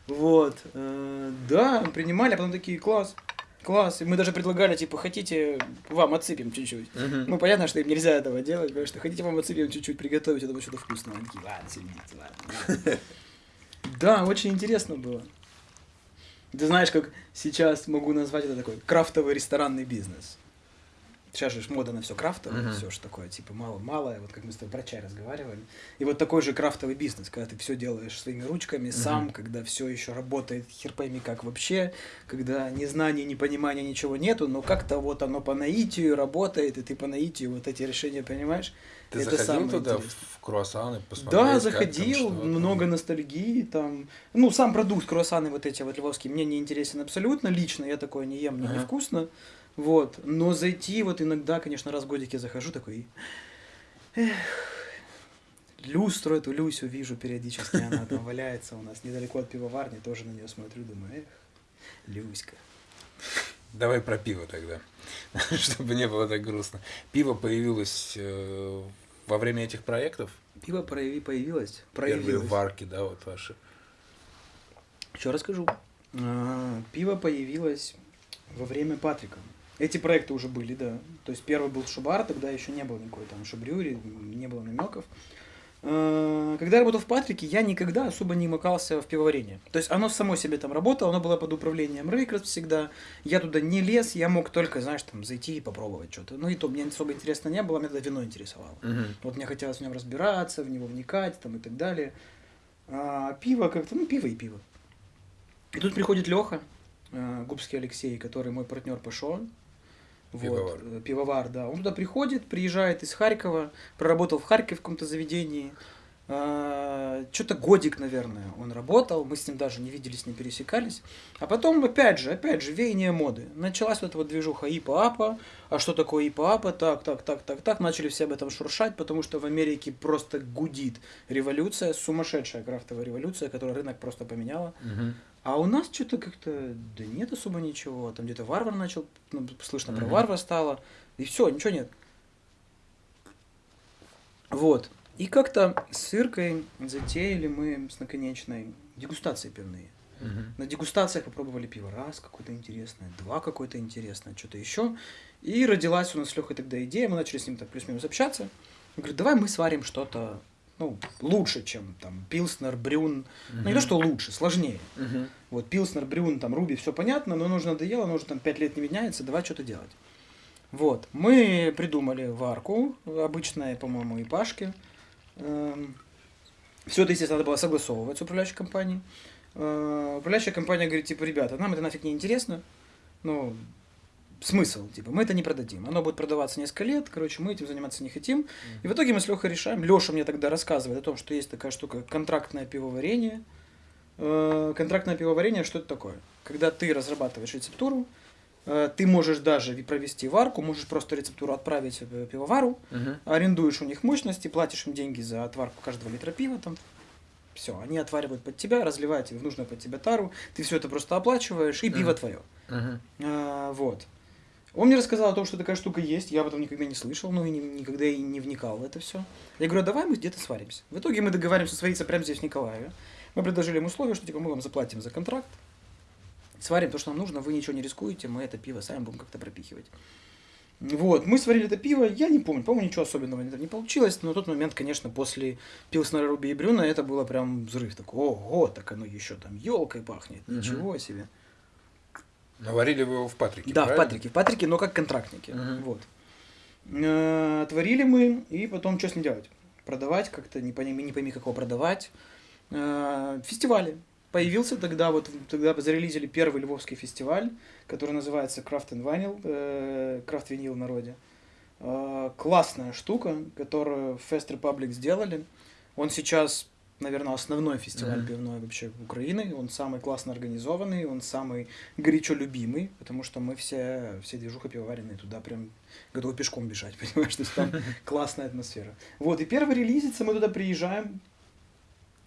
S1: Вот. э, Да, принимали, а потом такие, класс, класс. И мы даже предлагали, типа, хотите, вам отсыпем чуть-чуть. Ну, понятно, что им нельзя этого делать, потому что хотите вам отсыпем чуть-чуть приготовить, это будет что-то вкусное. Они такие, ладно, сидите, ладно. Да, очень интересно было. Ты знаешь, как сейчас могу назвать это такой крафтовый ресторанный бизнес. Сейчас же мода на все крафтовое,
S2: Мгм.
S1: все же такое, типа мало-малое, вот как мы с тобой про чай разговаривали. И вот такой же крафтовый бизнес, когда ты все делаешь своими ручками, сам,
S2: Мгм.
S1: когда все еще работает хер пойми как вообще, когда ни знаний, ни понимания, ничего нету, но как-то вот оно по наитию работает, и ты по наитию вот эти решения понимаешь.
S2: Ты
S1: Это
S2: заходил
S1: самое
S2: туда,
S1: интересное.
S2: в круассаны, посмотреть?
S1: Да, заходил,
S2: там?
S1: много ностальгии, там, ну, сам продукт, круассаны вот эти вот львовские, мне не интересен абсолютно, лично я такое не ем, мне
S2: Ага.
S1: невкусно, вот, но зайти вот иногда, конечно, раз в годик я захожу такой, эх, люстру эту Люсю вижу периодически, она там валяется у нас недалеко от пивоварни, тоже на нее смотрю, думаю, эх, Люська.
S2: Давай про пиво тогда, чтобы не было так грустно. Пиво появилось э, во время этих проектов?
S1: Пиво прояви, появилось.
S2: Первые
S1: проявилось.
S2: варки, да, вот ваши.
S1: Еще расскажу. А, Пиво появилось во время Патрика. Эти проекты уже были, да. То есть первый был Шубар, тогда еще не было никакой там Шубрюри, не было намеков. А, Когда я работал в Патрике, я никогда особо не макался в пивоварение. То есть оно само себе там работало, оно было под управлением Рейкерс всегда. Я туда не лез, я мог только, знаешь, там зайти и попробовать что-то. Ну и то мне особо интересно не было, меня тогда вино интересовало. Вот мне хотелось в нем разбираться, в него вникать там и так далее. А пиво как-то, ну пиво и пиво. И тут приходит Леха, Губский Алексей, который мой партнер по шоу. Вот,
S2: Пивовар.
S1: э, пивовар, да. Он туда приходит, приезжает из Харькова, проработал в Харькове в каком-то заведении. Что-то годик, наверное, он работал, мы с ним даже не виделись, не пересекались. А потом, опять же, опять же, веяние моды. Началась вот эта вот движуха ИПА-АПА. А что такое ИПА-АПА? Так, так, так, так, так. Начали все об этом шуршать, потому что в Америке просто гудит революция, сумасшедшая крафтовая революция, которая рынок просто поменяла. А у нас что-то как-то, да нет особо ничего. Там где-то варвар начал, ну, слышно про
S2: Мгм.
S1: варвар стало. И все, ничего нет. Вот. И как-то с Иркой затеяли мы с наконечной дегустации пивные. На дегустациях попробовали пиво раз какое-то интересное, два какое-то интересное, что-то еще. И родилась у нас с Лехой тогда идея, мы начали с ним так плюс-минус общаться. Он говорит, давай мы сварим что-то ну, лучше, чем там Пилснер, Брюн. Ну, не то, что лучше, сложнее. Вот Пилснер, Брюн, там Руби, все понятно, но нужно надоело, оно уже там 5 лет не меняется, давай что-то делать. Вот, мы придумали варку, обычная, по-моему, и Пашки. Все это, естественно, надо было согласовывать с управляющей компанией. Э, Управляющая компания говорит, типа, ребята, нам это нафиг не интересно. Ну, смысл, типа, мы это не продадим. Оно будет продаваться несколько лет, короче, мы этим заниматься не хотим. И в итоге мы с Лехой решаем. Леша мне тогда рассказывает о том, что есть такая штука контрактное пивоварение. Э, Контрактное пивоварение, что это такое? Когда ты разрабатываешь рецептуру, э, ты можешь даже провести варку, можешь просто рецептуру отправить э, пивовару, арендуешь у них мощности, платишь им деньги за отварку каждого литра пива там. Все, они отваривают под тебя, разливают тебе в нужную под тебя тару, ты все это просто оплачиваешь, и пиво твое. А, вот. Он мне рассказал о том, что такая штука есть, я об этом никогда не слышал, ну и ни- никогда и не вникал в это все. Я говорю, «А давай мы где-то сваримся. В итоге мы договариваемся свариться прямо здесь, в Николаеве. Мы предложили им условия, что типа мы вам заплатим за контракт, сварим то, что нам нужно, вы ничего не рискуете, мы это пиво сами будем как-то пропихивать. Вот, мы сварили это пиво, я не помню, по-моему, ничего особенного не- не получилось, но на тот момент, конечно, после Пилснера, Руби и Брюна это было прям взрыв такой, ого, так оно еще там елкой пахнет, ничего себе.
S2: Наварили вы его в Патрике,
S1: Да, в
S2: правильно?
S1: Патрике. В Патрике, но как контрактники.
S2: Мгм.
S1: Вот. Э, Отварили мы, и потом что с ним делать? Продавать как-то, не пойми, не пойми, как его продавать. Э, Фестивали. Появился тогда, вот тогда зарелизили первый львовский фестиваль, который называется Craft and Vinyl, Craft Vinyl в народе. Э, Классная штука, которую Fest Republic сделали. Он сейчас, наверное, основной фестиваль
S2: Мгм.
S1: пивной вообще Украины. Он самый классно организованный, он самый горячо любимый, потому что мы все, все движуха пивоваренные туда прям готовы пешком бежать, понимаешь, то есть там классная атмосфера. Вот, и первый релизится, мы туда приезжаем,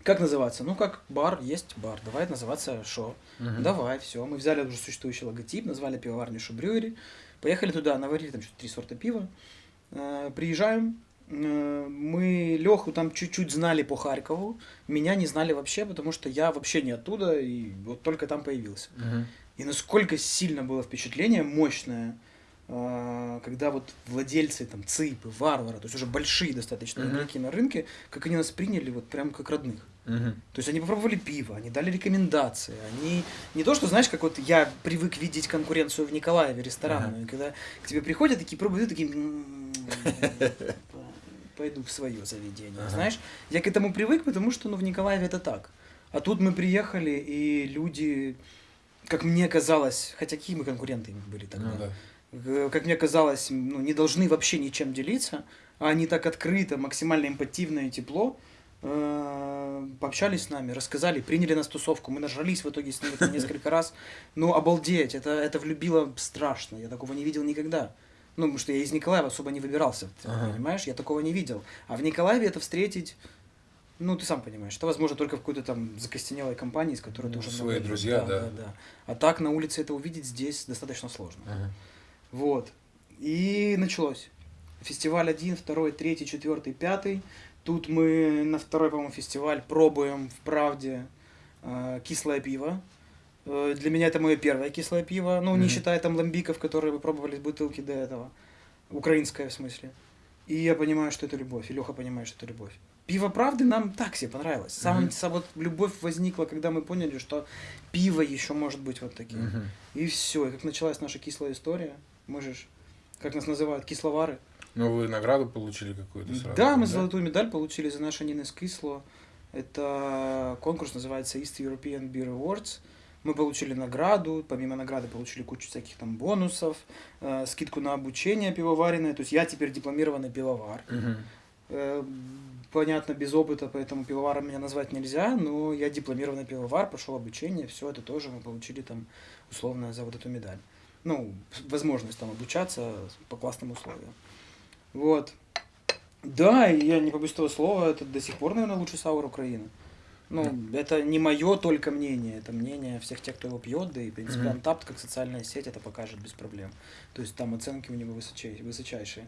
S1: как называться? Ну, как бар, есть бар, давай называться шо.
S2: Мгм.
S1: Давай, все. Мы взяли уже существующий логотип, назвали пивоварню Шубрюери, поехали туда, наварили там что-то три сорта пива, Э, приезжаем, мы Леху там чуть-чуть знали по Харькову, меня не знали вообще, потому что я вообще не оттуда, и вот только там появился.
S2: Мгм.
S1: И насколько сильно было впечатление, мощное, а, когда вот владельцы там ЦИПы, Варвара, то есть уже большие достаточно
S2: Мгм.
S1: игроки на рынке, как они нас приняли вот прям как родных.
S2: Мгм.
S1: То есть они попробовали пиво, они дали рекомендации, они не то, что, знаешь, как вот я привык видеть конкуренцию в Николаеве ресторанную, и когда к тебе приходят такие пробуют, такие «М, пойду в свое заведение,
S2: Ага.
S1: знаешь. Я к этому привык, потому что ну, в Николаеве это так. А тут мы приехали, и люди, как мне казалось, хотя какие мы конкуренты были тогда,
S2: Ну да.
S1: Э, как мне казалось, ну, не должны вообще ничем делиться, а они так открыто, максимально эмпативно и тепло э, пообщались с нами, рассказали, приняли нас тусовку, мы нажрались в итоге с ними несколько раз. Ну, обалдеть, это, это влюбило страшно, я такого не видел никогда. Ну, потому что я из Николаева особо не выбирался, ты
S2: Ага.
S1: понимаешь, я такого не видел. А в Николаеве это встретить, Ну, ты сам понимаешь, это возможно только в какой-то там закостенелой компании, с которой
S2: Ну,
S1: ты уже
S2: свои
S1: много
S2: друзья, да.
S1: да, да. А так на улице это увидеть здесь достаточно сложно.
S2: Ага.
S1: Вот. И началось. Фестиваль один, второй, третий, четвертый, пятый. Тут мы на второй, по-моему, фестиваль пробуем в правде э, кислое пиво. Э, для меня это мое первое кислое пиво. Ну, не
S2: Мгм.
S1: считая там ламбиков, которые вы пробовали с бутылки до этого. Украинское в смысле. И я понимаю, что это любовь. И Леха понимает, что это любовь. Пиво правды нам так себе понравилось. Сам,
S2: Мгм.
S1: сам вот любовь возникла, когда мы поняли, что пиво еще может быть вот таким.
S2: Мгм.
S1: И все. И как началась наша кислая история, мы же, как нас называют, кисловары.
S2: Ну, вы награду получили какую-то сразу?
S1: да, мы золотую медаль получили за наш Анинес Кисло. Это конкурс называется East European Beer Awards. Мы получили награду, помимо награды получили кучу всяких там бонусов, э, скидку на обучение пивоваренное. То есть я теперь дипломированный пивовар.
S2: Мгм.
S1: Э, понятно, без опыта, поэтому пивоваром меня назвать нельзя, но я дипломированный пивовар, прошел обучение, все это тоже мы получили там условно за вот эту медаль. Ну, возможность там обучаться по классным условиям. Вот. Да, я не побоюсь этого слова, это до сих пор, наверное, лучший саур Украины. Ну, это не мое только мнение, это мнение всех тех, кто его пьет, да и, в принципе,
S2: Мгм.
S1: Untappd, как социальная сеть, это покажет без проблем. То есть там оценки у него высочай- высочайшие.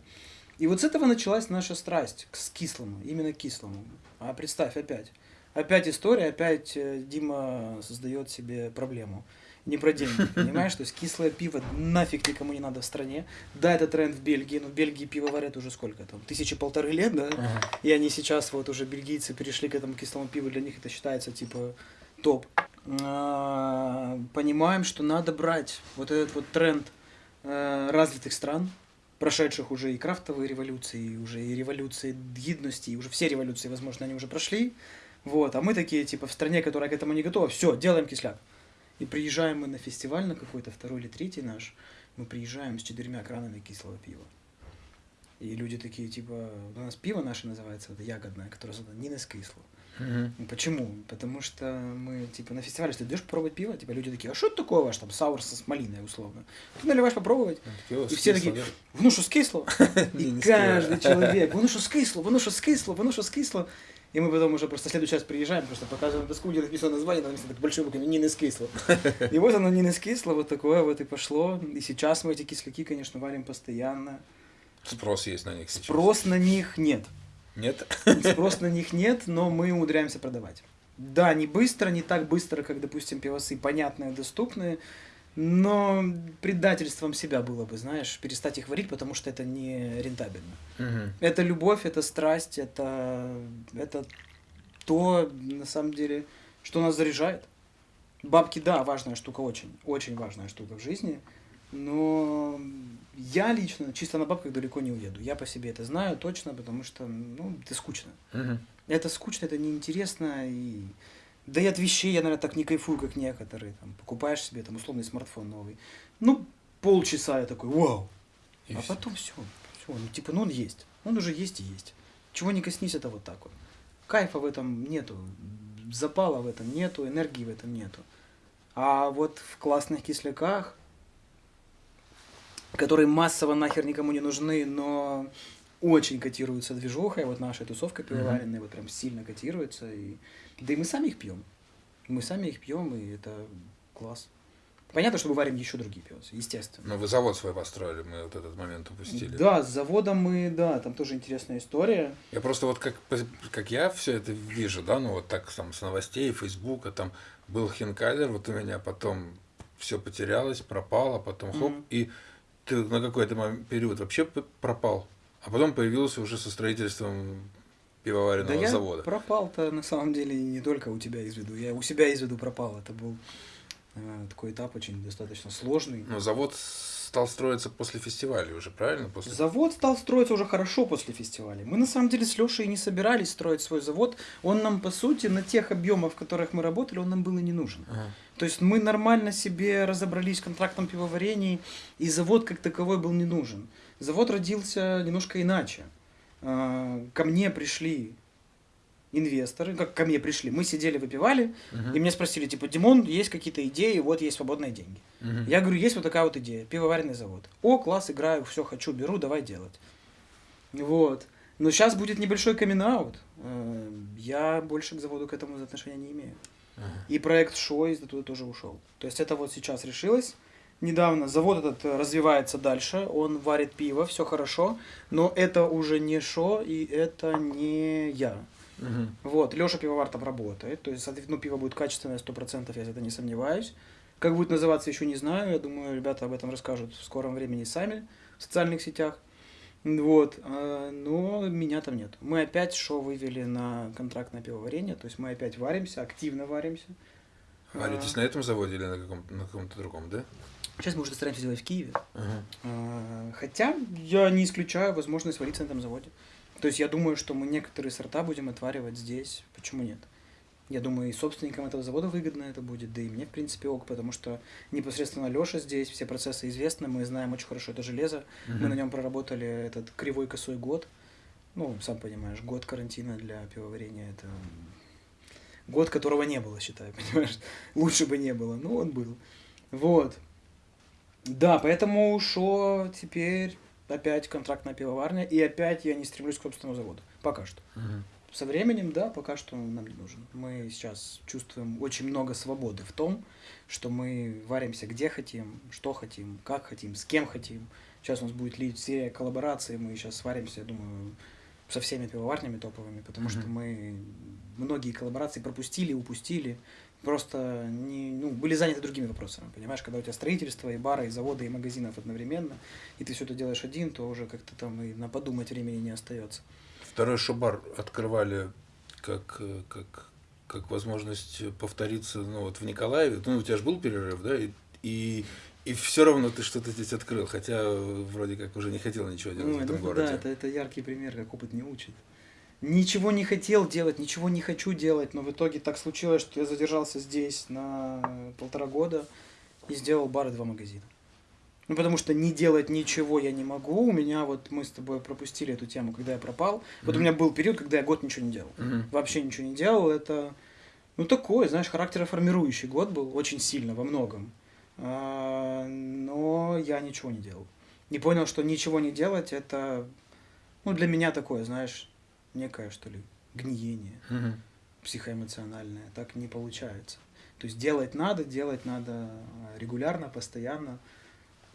S1: И вот с этого началась наша страсть к с кислому, именно кислому. А представь, опять. Опять история, опять э, Дима создает себе проблему. Не про деньги, понимаешь? То есть кислое пиво нафиг никому не надо в стране. Да, это тренд в Бельгии, но в Бельгии пиво варят уже сколько там? Тысячи полторы лет, да?
S2: Ага.
S1: И они сейчас, вот уже бельгийцы перешли к этому кислому пиву, для них это считается типа топ. А, Понимаем, что надо брать вот этот вот тренд э, развитых стран, прошедших уже и крафтовые революции, и уже и революции гидности, и уже все революции, возможно, они уже прошли. Вот, а мы такие, типа, в стране, которая к этому не готова, все, делаем кисляк. И приезжаем мы на фестиваль, на какой-то второй или третий наш, мы приезжаем с четырьмя кранами кислого пива. И люди такие, типа, у нас пиво наше называется, это ягодное, которое создано не кисло.
S2: Мгм.
S1: Ну, Почему? Потому что мы, типа, на фестивале, если ты идешь попробовать пиво, типа, люди такие, а что это такое ваш, там, саур со малиной, условно? Ты наливаешь попробовать,
S2: Пиво
S1: И все
S2: с
S1: такие, воно що скисло?
S2: Не,
S1: И каждый человек, воно що скисло, воно що скисло, воно що скисло. И мы потом уже просто в следующий раз приезжаем, просто показываем доску, где написано название, там написано так большой буквами «Не не скисло». И вот оно не не скисло, вот такое вот и пошло. И сейчас мы эти кисляки, конечно, варим постоянно.
S2: Спрос есть на них сейчас.
S1: Спрос на них нет.
S2: Нет?
S1: Спрос на них нет, но мы умудряемся продавать. Да, не быстро, не так быстро, как, допустим, пивосы понятные, доступные, но предательством себя было бы, знаешь, перестать их варить, потому что это не рентабельно.
S2: Мгм.
S1: Это любовь, это страсть, это, это то, на самом деле, что нас заряжает. Бабки, да, важная штука, очень, очень важная штука в жизни, но я лично чисто на бабках далеко не уеду. Я по себе это знаю точно, потому что, ну, это скучно.
S2: Мгм.
S1: Это скучно, это неинтересно, и... Да и от вещей я, наверное, так не кайфую, как некоторые. Там, покупаешь себе там условный смартфон новый. Ну, полчаса я такой, вау.
S2: И
S1: а
S2: всё.
S1: потом все. все. Ну, типа, ну он есть. Он уже есть и есть. Чего не коснись, это вот так вот. Кайфа в этом нету. Запала в этом нету, энергии в этом нету. А вот в классных кисляках, которые массово нахер никому не нужны, но очень котируются движухой, вот наша тусовка пивоваренная вот прям сильно котируется. И... Да и мы сами их пьем. Мы сами их пьем, и это класс. Понятно, что мы варим еще другие пивосы, естественно.
S2: Ну, вы завод свой построили, мы вот этот момент упустили.
S1: Да, с заводом мы, да, там тоже интересная история.
S2: Я просто вот как, как я все это вижу, да, ну вот так там с новостей, Фейсбука, там был Хинкалер, вот у меня потом все потерялось, пропало, потом хоп,
S1: Мгм.
S2: и ты на какой-то период вообще пропал, а потом появился уже со строительством пивоваренного
S1: да
S2: завода.
S1: пропал-то на самом деле не только у тебя из виду, я у себя из виду пропал. Это был э, такой этап очень достаточно сложный.
S2: Но завод стал строиться после фестиваля уже, правильно? После...
S1: Завод стал строиться уже хорошо после фестиваля. Мы на самом деле с Лешей не собирались строить свой завод. Он нам, по сути, на тех объемах, в которых мы работали, он нам был и не нужен.
S2: Ага.
S1: То есть мы нормально себе разобрались с контрактом пивоварений, и завод как таковой был не нужен. Завод родился немножко иначе. А, Ко мне пришли инвесторы, как ко мне пришли, мы сидели, выпивали,
S2: Мгм.
S1: и меня спросили, типа, Димон, есть какие-то идеи, вот есть свободные деньги.
S2: Мгм.
S1: Я говорю, есть вот такая вот идея, пивоваренный завод. О, класс, играю, все хочу, беру, давай делать. Вот. Но сейчас будет небольшой камин -аут. Я больше к заводу к этому отношения не имею.
S2: Ага.
S1: И проект Шойс туда тоже ушел. То есть это вот сейчас решилось. Недавно завод этот э, развивается дальше, он варит пиво, все хорошо, но это уже не Шо и это не я.
S2: Мгм.
S1: Вот, Леша пивовар там работает, то есть, ну, пиво будет качественное, сто процентов, я за это не сомневаюсь. Как будет называться, еще не знаю, я думаю, ребята об этом расскажут в скором времени сами в социальных сетях. Вот, а, но меня там нет. Мы опять шоу вывели на контрактное пивоварение, то есть мы опять варимся, активно варимся.
S2: Варитесь на этом заводе или на каком-то, на каком-то другом, да?
S1: Сейчас мы уже стараемся сделать в Киеве.
S2: Ага.
S1: А, Хотя я не исключаю возможность вариться на этом заводе. То есть я думаю, что мы некоторые сорта будем отваривать здесь. Почему нет? Я думаю, и собственникам этого завода выгодно это будет, да и мне, в принципе, ок, потому что непосредственно Леша здесь, все процессы известны, мы знаем очень хорошо это железо, мы
S2: Мгм.
S1: на нем проработали этот кривой косой год. Ну, сам понимаешь, год карантина для пивоварения это год, которого не было, считаю, понимаешь? Лучше бы не было, но он был. Вот. Да, поэтому шо теперь опять контрактная пивоварня, и опять я не стремлюсь к собственному заводу. Пока что.
S2: Мгм.
S1: Со временем, да, пока что он нам не нужен. Мы сейчас чувствуем очень много свободы в том, что мы варимся где хотим, что хотим, как хотим, с кем хотим. Сейчас у нас будет лить серия коллабораций, мы сейчас сваримся, я думаю, со всеми пивоварнями топовыми, потому что
S2: Мгм.
S1: мы многие коллаборации пропустили, упустили, просто не, ну, были заняты другими вопросами, понимаешь, когда у тебя строительство, и бара, и завода, и магазинов одновременно, и ты все это делаешь один, то уже как-то там и на подумать времени не остается.
S2: Второй шобар открывали как, как, как возможность повториться ну, вот в Николаеве. Ну, у тебя же был перерыв, да? И, и, и все равно ты что-то здесь открыл, хотя э, вроде как уже не хотел ничего делать
S1: Ой,
S2: в этом
S1: ну
S2: городе.
S1: Да, это, это яркий пример, как опыт не учит. Ничего не хотел делать, ничего не хочу делать, но в итоге так случилось, что я задержался здесь на полтора года и сделал бар и два магазина. Ну, потому что не делать ничего я не могу. У меня вот мы с тобой пропустили эту тему, когда я пропал. Вот у меня был период, когда я год ничего не делал.
S2: Мгм.
S1: Вообще ничего не делал. Это, ну, такой, знаешь, характероформирующий год был очень сильно во многом. А, Но я ничего не делал. Не понял, что ничего не делать, это, ну, для меня такое, знаешь, некое, что ли, гниение психоэмоциональное. Так не получается. То есть делать надо, делать надо регулярно, постоянно.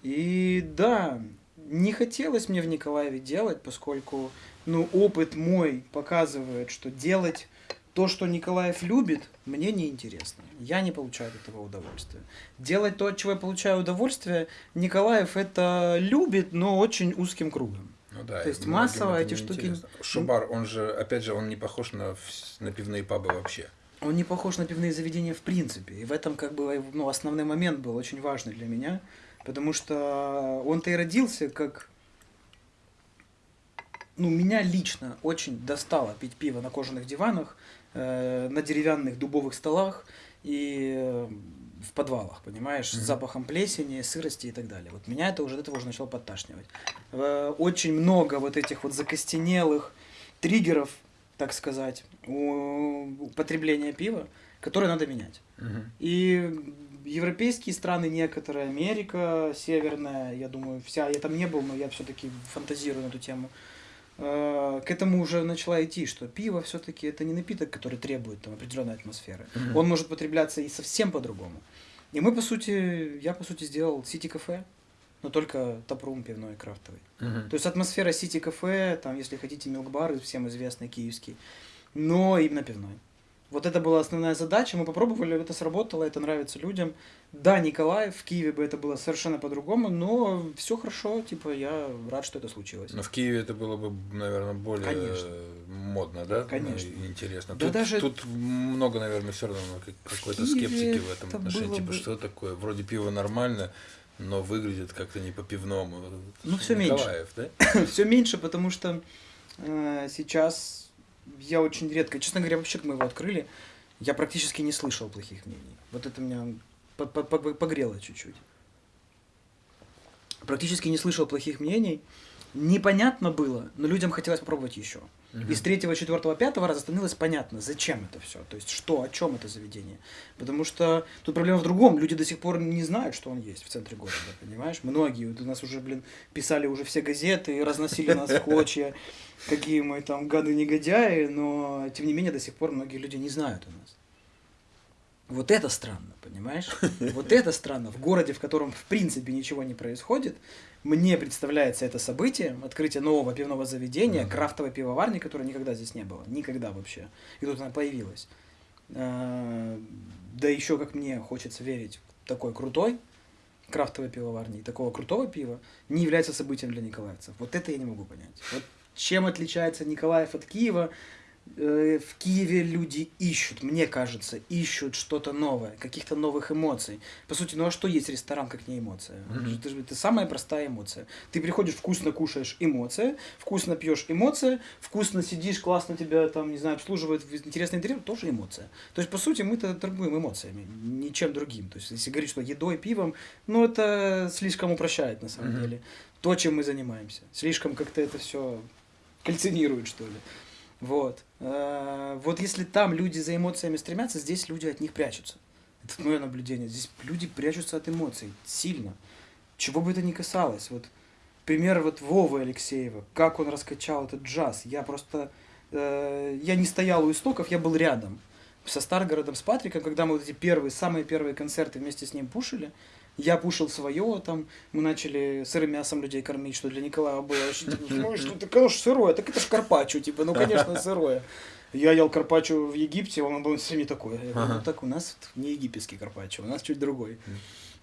S1: И да, не хотелось мне в Николаеве делать, поскольку ну, опыт мой показывает, что делать то, что Николаев любит, мне неинтересно. Я не получаю от этого удовольствия. Делать то, от чего я получаю удовольствие, Николаев это любит, но очень узким кругом.
S2: Ну да,
S1: То есть массово эти
S2: не
S1: штуки-
S2: интересно. Шобар, он же, опять же, он не похож на, на пивные пабы вообще.
S1: Он не похож на пивные заведения в принципе. И в этом как бы ну, основной момент был очень важный для меня. Потому что он-то и родился как... Ну, меня лично очень достало пить пиво на кожаных диванах, на деревянных дубовых столах и э, в подвалах, понимаешь, с
S2: Мгм.
S1: запахом плесени, сырости и так далее. Вот меня это уже от этого уже начало подташнивать. Э, очень много вот этих вот закостенелых триггеров, так сказать, у употребления пива, которые надо менять.
S2: Мгм.
S1: И европейские страны, некоторые, Америка северная, я думаю, вся, я там не был, но я все-таки фантазирую на эту тему, э, к этому уже начала идти, что пиво все-таки это не напиток, который требует там, определенной атмосферы.
S2: Мгм.
S1: Он может потребляться и совсем по-другому. И мы, по сути, я, по сути, сделал сити-кафе, но только топрум пивной и крафтовый.
S2: Мгм.
S1: То есть атмосфера сити-кафе, там, если хотите, милк-бар, всем известный киевский, но именно пивной. Вот это была основная задача, мы попробовали, это сработало, это нравится людям. Да, Николаев, в Киеве бы это было совершенно по-другому, но все хорошо, типа, я рад, что это случилось.
S2: Но в Киеве это было бы, наверное, более
S1: Конечно.
S2: модно, да?
S1: Конечно.
S2: Ну, интересно.
S1: Да
S2: тут,
S1: даже-
S2: тут много, наверное, все равно как- какой-то скептики в этом
S1: это
S2: отношении. Типа,
S1: бы-
S2: что такое? Вроде пиво нормально, но выглядит как-то не по-пивному.
S1: Ну, всё меньше.
S2: Да?
S1: все меньше, потому что э, сейчас я очень редко, честно говоря, вообще мы его открыли, я практически не слышал плохих мнений. Вот это меня по- по- по- погрело чуть-чуть. Практически не слышал плохих мнений. Непонятно было, но людям хотелось попробовать еще. Угу. И с третьего, четвертого, пятого раза становилось понятно, зачем это все. То есть, что, о чем это заведение. Потому что тут проблема в другом. Люди до сих пор не знают, что он есть в центре города, понимаешь? Многие. Вот у нас уже, блин, писали уже все газеты, разносили нас в клочья, какие мы там гады-негодяи, но, тем не менее, до сих пор многие люди не знают у нас. Вот это странно, понимаешь? Вот это странно. В городе, в котором в принципе ничего не происходит, мне представляется это событие, открытие нового пивного заведения, крафтовой пивоварни, которой никогда здесь не было. Никогда вообще. И тут она появилась. А, да еще, как мне хочется верить, такой крутой крафтовой пивоварни, такого крутого пива не является событием для николаевцев. Вот это я не могу понять. Вот чем отличается Николаев от Киева, Э, в Киеве люди ищут, мне кажется, ищут что-то новое, каких-то новых эмоций. По сути, ну а что есть ресторан, как не эмоция? Mm-hmm. Это, это самая простая эмоция. Ты приходишь, вкусно кушаешь, эмоция, вкусно пьешь, эмоция, вкусно сидишь, классно тебя там, не знаю, обслуживают, интересный интерьер, тоже эмоция. То есть, по сути, мы-то торгуем эмоциями, ничем другим. То есть, если говорить, что едой, пивом, ну это слишком упрощает на самом mm-hmm. деле. То, чем мы занимаемся. Слишком как-то это все кальцинирует, что ли. Вот. Э, вот если там люди за эмоциями стремятся, здесь люди от них прячутся. Это мое наблюдение. Здесь люди прячутся от эмоций сильно. Чего бы это ни касалось. Вот пример вот Вовы Алексеева, как он раскачал этот джаз. Я просто... Э, я не стоял у истоков, я был рядом. Со Старгородом, с Патриком, когда мы вот эти первые, самые первые концерты вместе с ним пушили, я пушил свое, там, мы начали сырым мясом людей кормить, что для Николая было очень, ну, что ты, конечно, сырое, так это ж карпаччо, типа, ну, конечно, сырое. Я ел карпаччо в Египте, он был все не такой. Я говорю, ну, так у нас не египетский карпаччо, у нас чуть другой.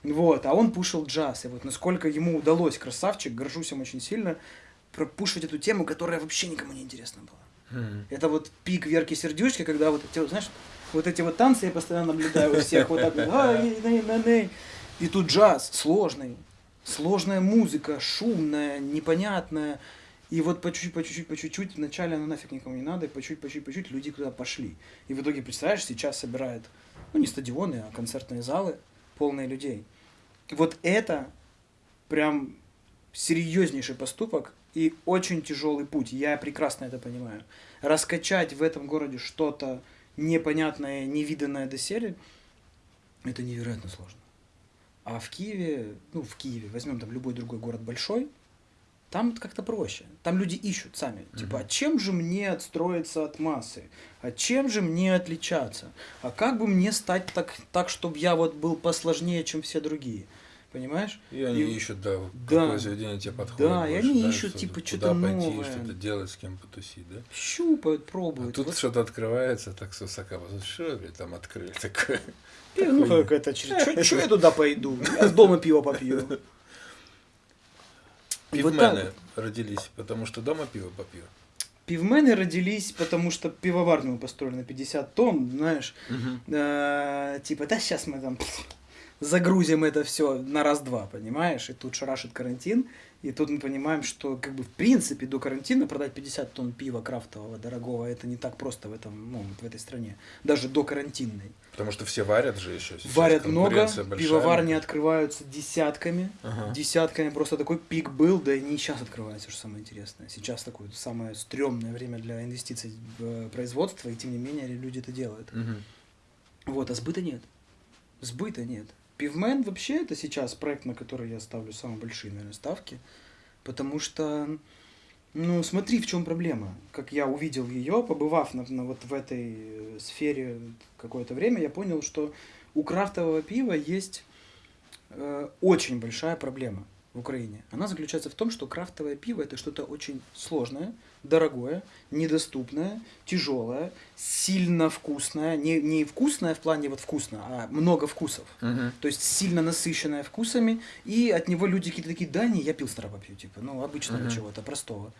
S1: Вот, а он пушил джаз, и вот насколько ему удалось, красавчик, горжусь им очень сильно, пропушивать эту тему, которая вообще никому не интересна была. Это вот пик Верки Сердючки, когда вот эти, знаешь, вот эти вот танцы я постоянно наблюдаю у всех, вот так вот, и тут джаз сложный, сложная музыка, шумная, непонятная. И вот по чуть-чуть, по чуть-чуть, по чуть-чуть, вначале оно нафиг никому не надо, и по чуть-чуть, по чуть-чуть, по чуть-чуть люди куда пошли. И в итоге, представляешь, сейчас собирают, ну не стадионы, а концертные залы, полные людей. Вот это прям серьезнейший поступок и очень тяжелый путь. Я прекрасно это понимаю. Раскачать в этом городе что-то непонятное, невиданное доселе, это невероятно сложно. А в Киеве, ну, в Киеве, возьмем там любой другой город большой, там как-то проще. Там люди ищут сами. Типа, а чем же мне отстроиться от массы? А чем же мне отличаться? А как бы мне стать так, так чтобы я вот был посложнее, чем все другие? Понимаешь?
S2: И они и, ищут, да, да, какое заведение тебе подходит.
S1: Да, больше, и они да, ищут, что типа, что-то новое.
S2: что-то делать, с кем потусить, да?
S1: Щупают, пробуют.
S2: А тут вот. что-то открывается так с высока. Что там открыли такое?
S1: Пиво, ну как это, что я туда пойду? Я с дома пиво попью.
S2: Пивмены родились, потому что дома пиво попью.
S1: Пивмены родились, потому что пивоварню мы построили на 50 тонн, знаешь. Э, типа, да сейчас мы там загрузим это все на раз-два, понимаешь? И тут шарашит карантин, и тут мы понимаем, что как бы в принципе до карантина продать 50 тонн пива крафтового дорогого это не так просто в этом, ну, в этой стране, даже до карантинной.
S2: Потому что все варят же еще.
S1: Сейчас варят много, пивоварни открываются десятками, ага. десятками. Просто такой пик был, да и не сейчас открывается, что самое интересное. Сейчас такое самое стрёмное время для инвестиций в э, производство, и тем не менее люди это делают. Угу. Вот, а сбыта нет. Сбыта нет. Пивмен вообще это сейчас проект, на который я ставлю самые большие, наверное, ставки. Потому что, ну, смотри, в чем проблема. Как я увидел ее, побывав на, на, вот в этой э, сфере какое-то время, я понял, что у крафтового пива есть э, очень большая проблема в Украине. Она заключается в том, что крафтовое пиво это что-то очень сложное, дорогое, недоступное, тяжелое, сильно вкусное. Не, не вкусное в плане вот вкусно, а много вкусов. Uh-huh. То есть сильно насыщенное вкусами, и от него люди какие-то такие, да, не, я пил старого пью, типа, ну, обычного uh-huh. чего-то, простого.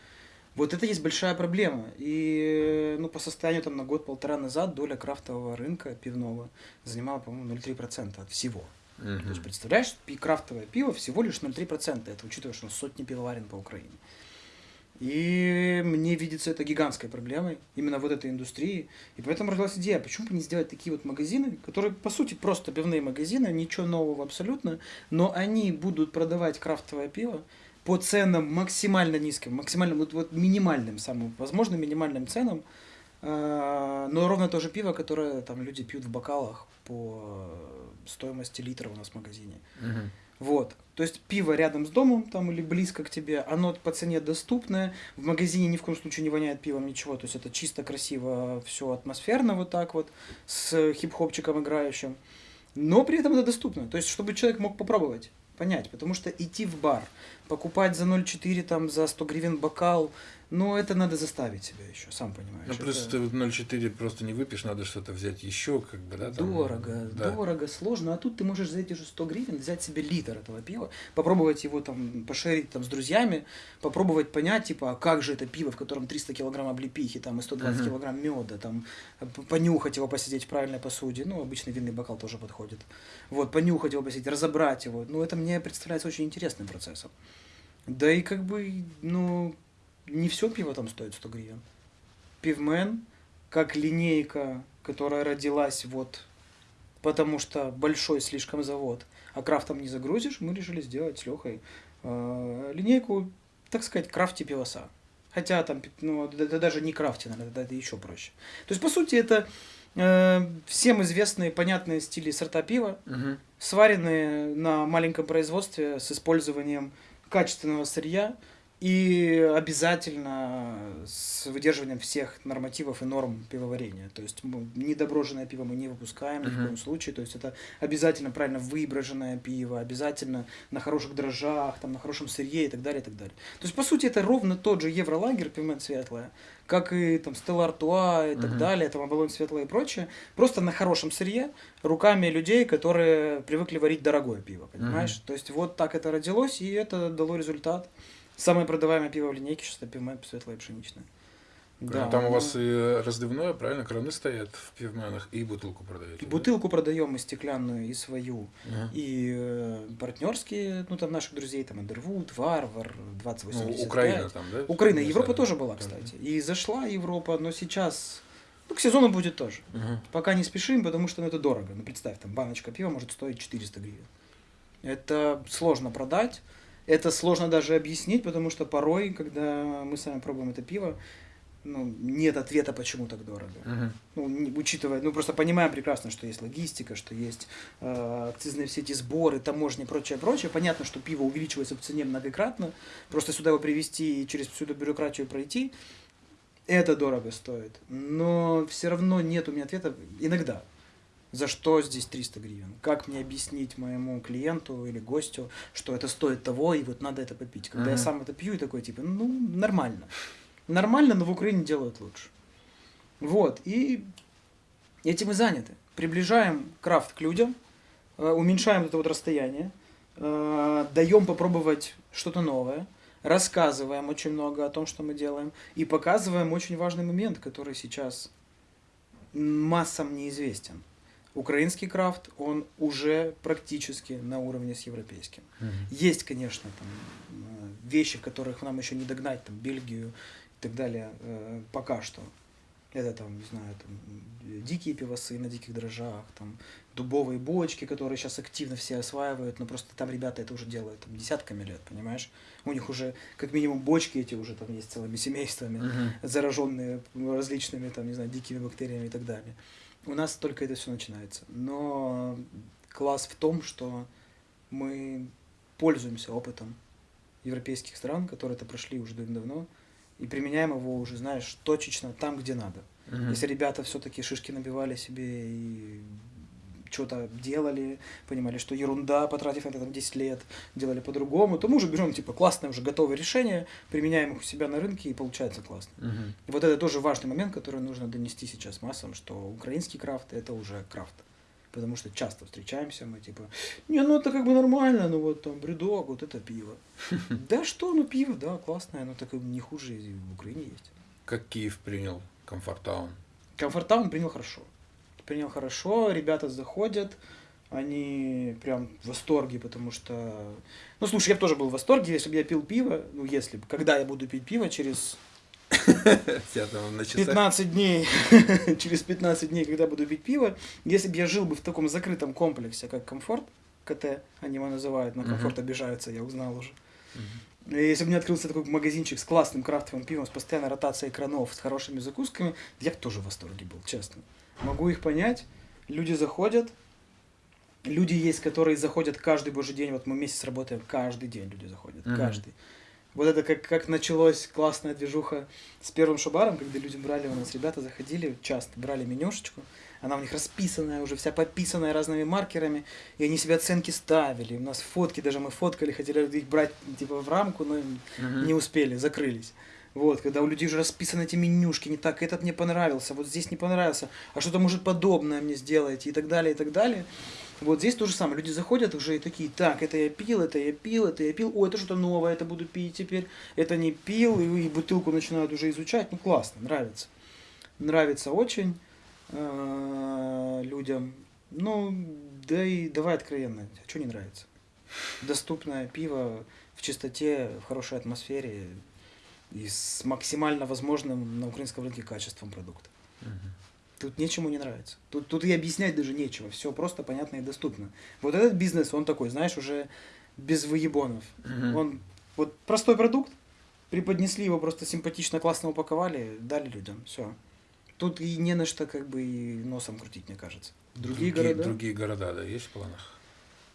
S1: Вот это есть большая проблема. И ну, по состоянию там, на год-полтора назад доля крафтового рынка пивного занимала, по-моему, 0,3% от всего. Угу. То есть, представляешь, крафтовое пиво всего лишь 0,3%. Это учитывая, что сотни пивоварен по Украине. И мне видится это гигантской проблемой, именно вот этой индустрии. И поэтому родилась идея, почему бы не сделать такие вот магазины, которые, по сути, просто пивные магазины, ничего нового абсолютно, но они будут продавать крафтовое пиво, по ценам максимально низким, максимально вот, вот минимальным, самым возможно минимальным ценам, э, но ровно то же пиво, которое там люди пьют в бокалах по стоимости литра у нас в магазине.
S2: Мгм.
S1: Вот. То есть пиво рядом с домом там или близко к тебе, оно по цене доступное, в магазине ни в коем случае не воняет пивом ничего, то есть это чисто красиво, все атмосферно вот так вот, с хип-хопчиком играющим, но при этом это доступно, то есть чтобы человек мог попробовать, понять, потому что идти в бар, покупать за 0,4 там за 100 гривен бокал, ну это надо заставить себя еще, сам понимаешь.
S2: Ну, плюс
S1: это-
S2: ты вот 0,4 просто не выпьешь, надо что-то взять еще, как бы, да? там,
S1: Дорого,
S2: да.
S1: дорого, сложно. А тут ты можешь за эти же 100 гривен взять себе литр этого пива, попробовать его там пошерить там с друзьями, попробовать понять, типа, а как же это пиво, в котором 300 килограмм облепихи там, и 120
S2: Мгм.
S1: килограмм меда, там, понюхать его, посидеть в правильной посуде. Ну, обычный винный бокал тоже подходит. Вот, понюхать его, посидеть, разобрать его. Ну, это мне представляется очень интересным процессом. Да и как бы, ну, не все пиво там стоит 100 гривен. Пивмен, как линейка, которая родилась вот потому что большой слишком завод, а крафтом не загрузишь, мы решили сделать с Лехой э, линейку, так сказать, крафти пивоса. Хотя там, ну, это, даже не крафти, наверное, это, еще проще. То есть, по сути, это э, всем известные, понятные стили сорта пива,
S2: Мгм.
S1: сваренные на маленьком производстве с использованием качественного сырья и обязательно с выдерживанием всех нормативов и норм пивоварения. То есть недоброженное пиво мы не выпускаем ни в коем случае. То есть это обязательно правильно выброженное пиво, обязательно на хороших дрожжах, там, на хорошем сырье и так далее, и так далее. То есть, по сути, это ровно тот же евролагер, пивмен светлое, как и там Стелла Артуа и так
S2: Мгм.
S1: далее, там Авалон светлое и прочее, просто на хорошем сырье, руками людей, которые привыкли варить дорогое пиво, понимаешь? То есть вот так это родилось, и это дало результат. Самое продаваемое пиво в линейке сейчас это пивмен светлое пшеничное.
S2: Правильно. Там у вас и разливное, правильно, краны стоят в пивменах, и бутылку продаете.
S1: и
S2: да?
S1: бутылку продаем и стеклянную, и свою,
S2: Ага.
S1: и э, партнерские, ну там наших друзей, там Эндервуд, Варвар, 2085.
S2: Ну, Украина там, да?
S1: Украина, Европа тоже была,
S2: Да.
S1: кстати. И зашла Европа, но сейчас, ну, к сезону будет тоже.
S2: Мгм.
S1: Пока не спешим, потому что ну, это дорого. Ну, представь, там баночка пива может стоить 400 гривен. Это сложно продать, это сложно даже объяснить, потому что порой, когда мы сами пробуем это пиво, ну, нет ответа, почему так дорого.
S2: Мгм.
S1: Ну, учитывая, ну, просто понимаем прекрасно, что есть логистика, что есть э, акцизные все эти сборы, таможни и прочее, прочее. Понятно, что пиво увеличивается в цене многократно. Просто сюда его привезти и через всю эту бюрократию пройти, это дорого стоит. Но все равно нет у меня ответа иногда. За что здесь 300 гривен? Как мне объяснить моему клиенту или гостю, что это стоит того, и вот надо это попить? Когда я
S2: Мгм.
S1: сам это пью и такой, типа, ну, нормально. Нормально, но в Украине делают лучше. Вот, и этим и заняты. Приближаем крафт к людям, э, уменьшаем это вот расстояние, э, даем попробовать что-то новое, рассказываем очень много о том, что мы делаем, и показываем очень важный момент, который сейчас массам неизвестен. Украинский крафт, он уже практически на уровне с европейским.
S2: Мгм.
S1: Есть, конечно, там э, вещи, которых нам еще не догнать, там Бельгию и так далее, э, пока что. Это там, не знаю, там дикие пивосы на диких дрожжах, там дубовые бочки, которые сейчас активно все осваивают, но просто там ребята это уже делают там, десятками лет, понимаешь? У них уже как минимум бочки эти уже там есть целыми семействами
S2: Мгм.
S1: зараженные различными, там, не знаю, дикими бактериями и так далее. У нас только это все начинается. Но класс в том, что мы пользуемся опытом европейских стран, которые это прошли уже давно, и применяем его уже, знаешь, точечно там, где надо.
S2: Мгм.
S1: Если ребята все-таки шишки набивали себе и что-то делали, понимали, что ерунда, потратив на это там 10 лет, делали по-другому, то мы уже берем, типа, классное уже готовое решение, применяем их у себя на рынке, и получается классно.
S2: Мгм.
S1: И вот это тоже важный момент, который нужно донести сейчас массам, что украинский крафт – это уже крафт. Потому что часто встречаемся, мы типа, не, ну это как бы нормально, ну вот там бредок, вот это пиво. Да что, ну пиво, да, классное, но так и не хуже в Украине есть.
S2: Как Киев принял Комфортаун?
S1: Комфортаун принял хорошо. Принял хорошо, ребята заходят, они прям в восторге, потому что... Ну, слушай, я бы тоже был в восторге, если бы я пил пиво, ну, если бы, когда я буду пить пиво через
S2: Тебя там на часах?
S1: 15 дней, через 15 дней, когда буду пить пиво, если бы я жил бы в таком закрытом комплексе, как комфорт, КТ, они его называют, на комфорт обижаются, я узнал уже. Если бы меня открылся такой магазинчик с классным крафтовым пивом, с постоянной ротацией экранов, с хорошими закусками, я бы тоже в восторге был, честно. Могу их понять. Люди заходят, люди есть, которые заходят каждый божий день. Вот мы месяц работаем, каждый день люди заходят,
S3: Мгм.
S1: каждый. Вот это как, как началось классная движуха с первым шабаром, когда люди брали у нас, ребята заходили часто, брали менюшечку, она у них расписанная, уже вся пописанная разными маркерами, и они себе оценки ставили. У нас фотки даже мы фоткали, хотели их брать типа в рамку, но
S3: Мгм.
S1: не успели, закрылись. Вот, когда у людей уже расписаны эти менюшки, не так, этот мне понравился, вот здесь не понравился, а что-то может подобное мне сделайте и так далее, и так далее. Вот здесь то же самое. Люди заходят уже и такие, так, это я пил, это я пил, это я пил, о, это что-то новое, это буду пить теперь, это не пил, и, и бутылку начинают уже изучать. Ну, классно, нравится. Нравится очень э, людям. Ну, да и давай откровенно, а что не нравится? Доступное пиво в чистоте, в хорошей атмосфере и с максимально возможным на украинском рынке качеством продукта.
S3: Мгм.
S1: Тут нечему не нравится. Тут, тут и объяснять даже нечего. Все просто понятно и доступно. Вот этот бизнес, он такой, знаешь, уже без выебонов.
S3: Мгм.
S1: Он вот простой продукт, преподнесли его просто симпатично, классно упаковали, дали людям. Все. Тут и не на что как бы и носом крутить, мне кажется. Другие, города.
S2: Другие города, да, есть в планах?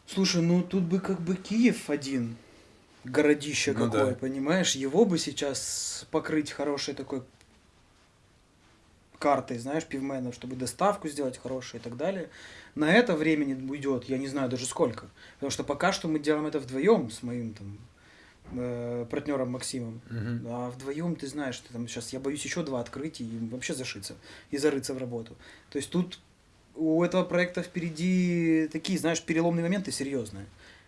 S1: Слушай, ну тут бы как бы Киев один, городище
S2: Ну
S1: какое,
S2: да.
S1: понимаешь? Его бы сейчас покрыть хорошей такой картой, знаешь, пивменов, чтобы доставку сделать хорошую и так далее. На это времени уйдет, я не знаю даже сколько. Потому что пока что мы делаем это вдвоем с моим там э, партнером Максимом.
S2: Мгм.
S1: А вдвоем ты знаешь, что там сейчас я боюсь еще два открыть и вообще зашиться и зарыться в работу. То есть тут у этого проекта впереди такие, знаешь, переломные моменты серьезные,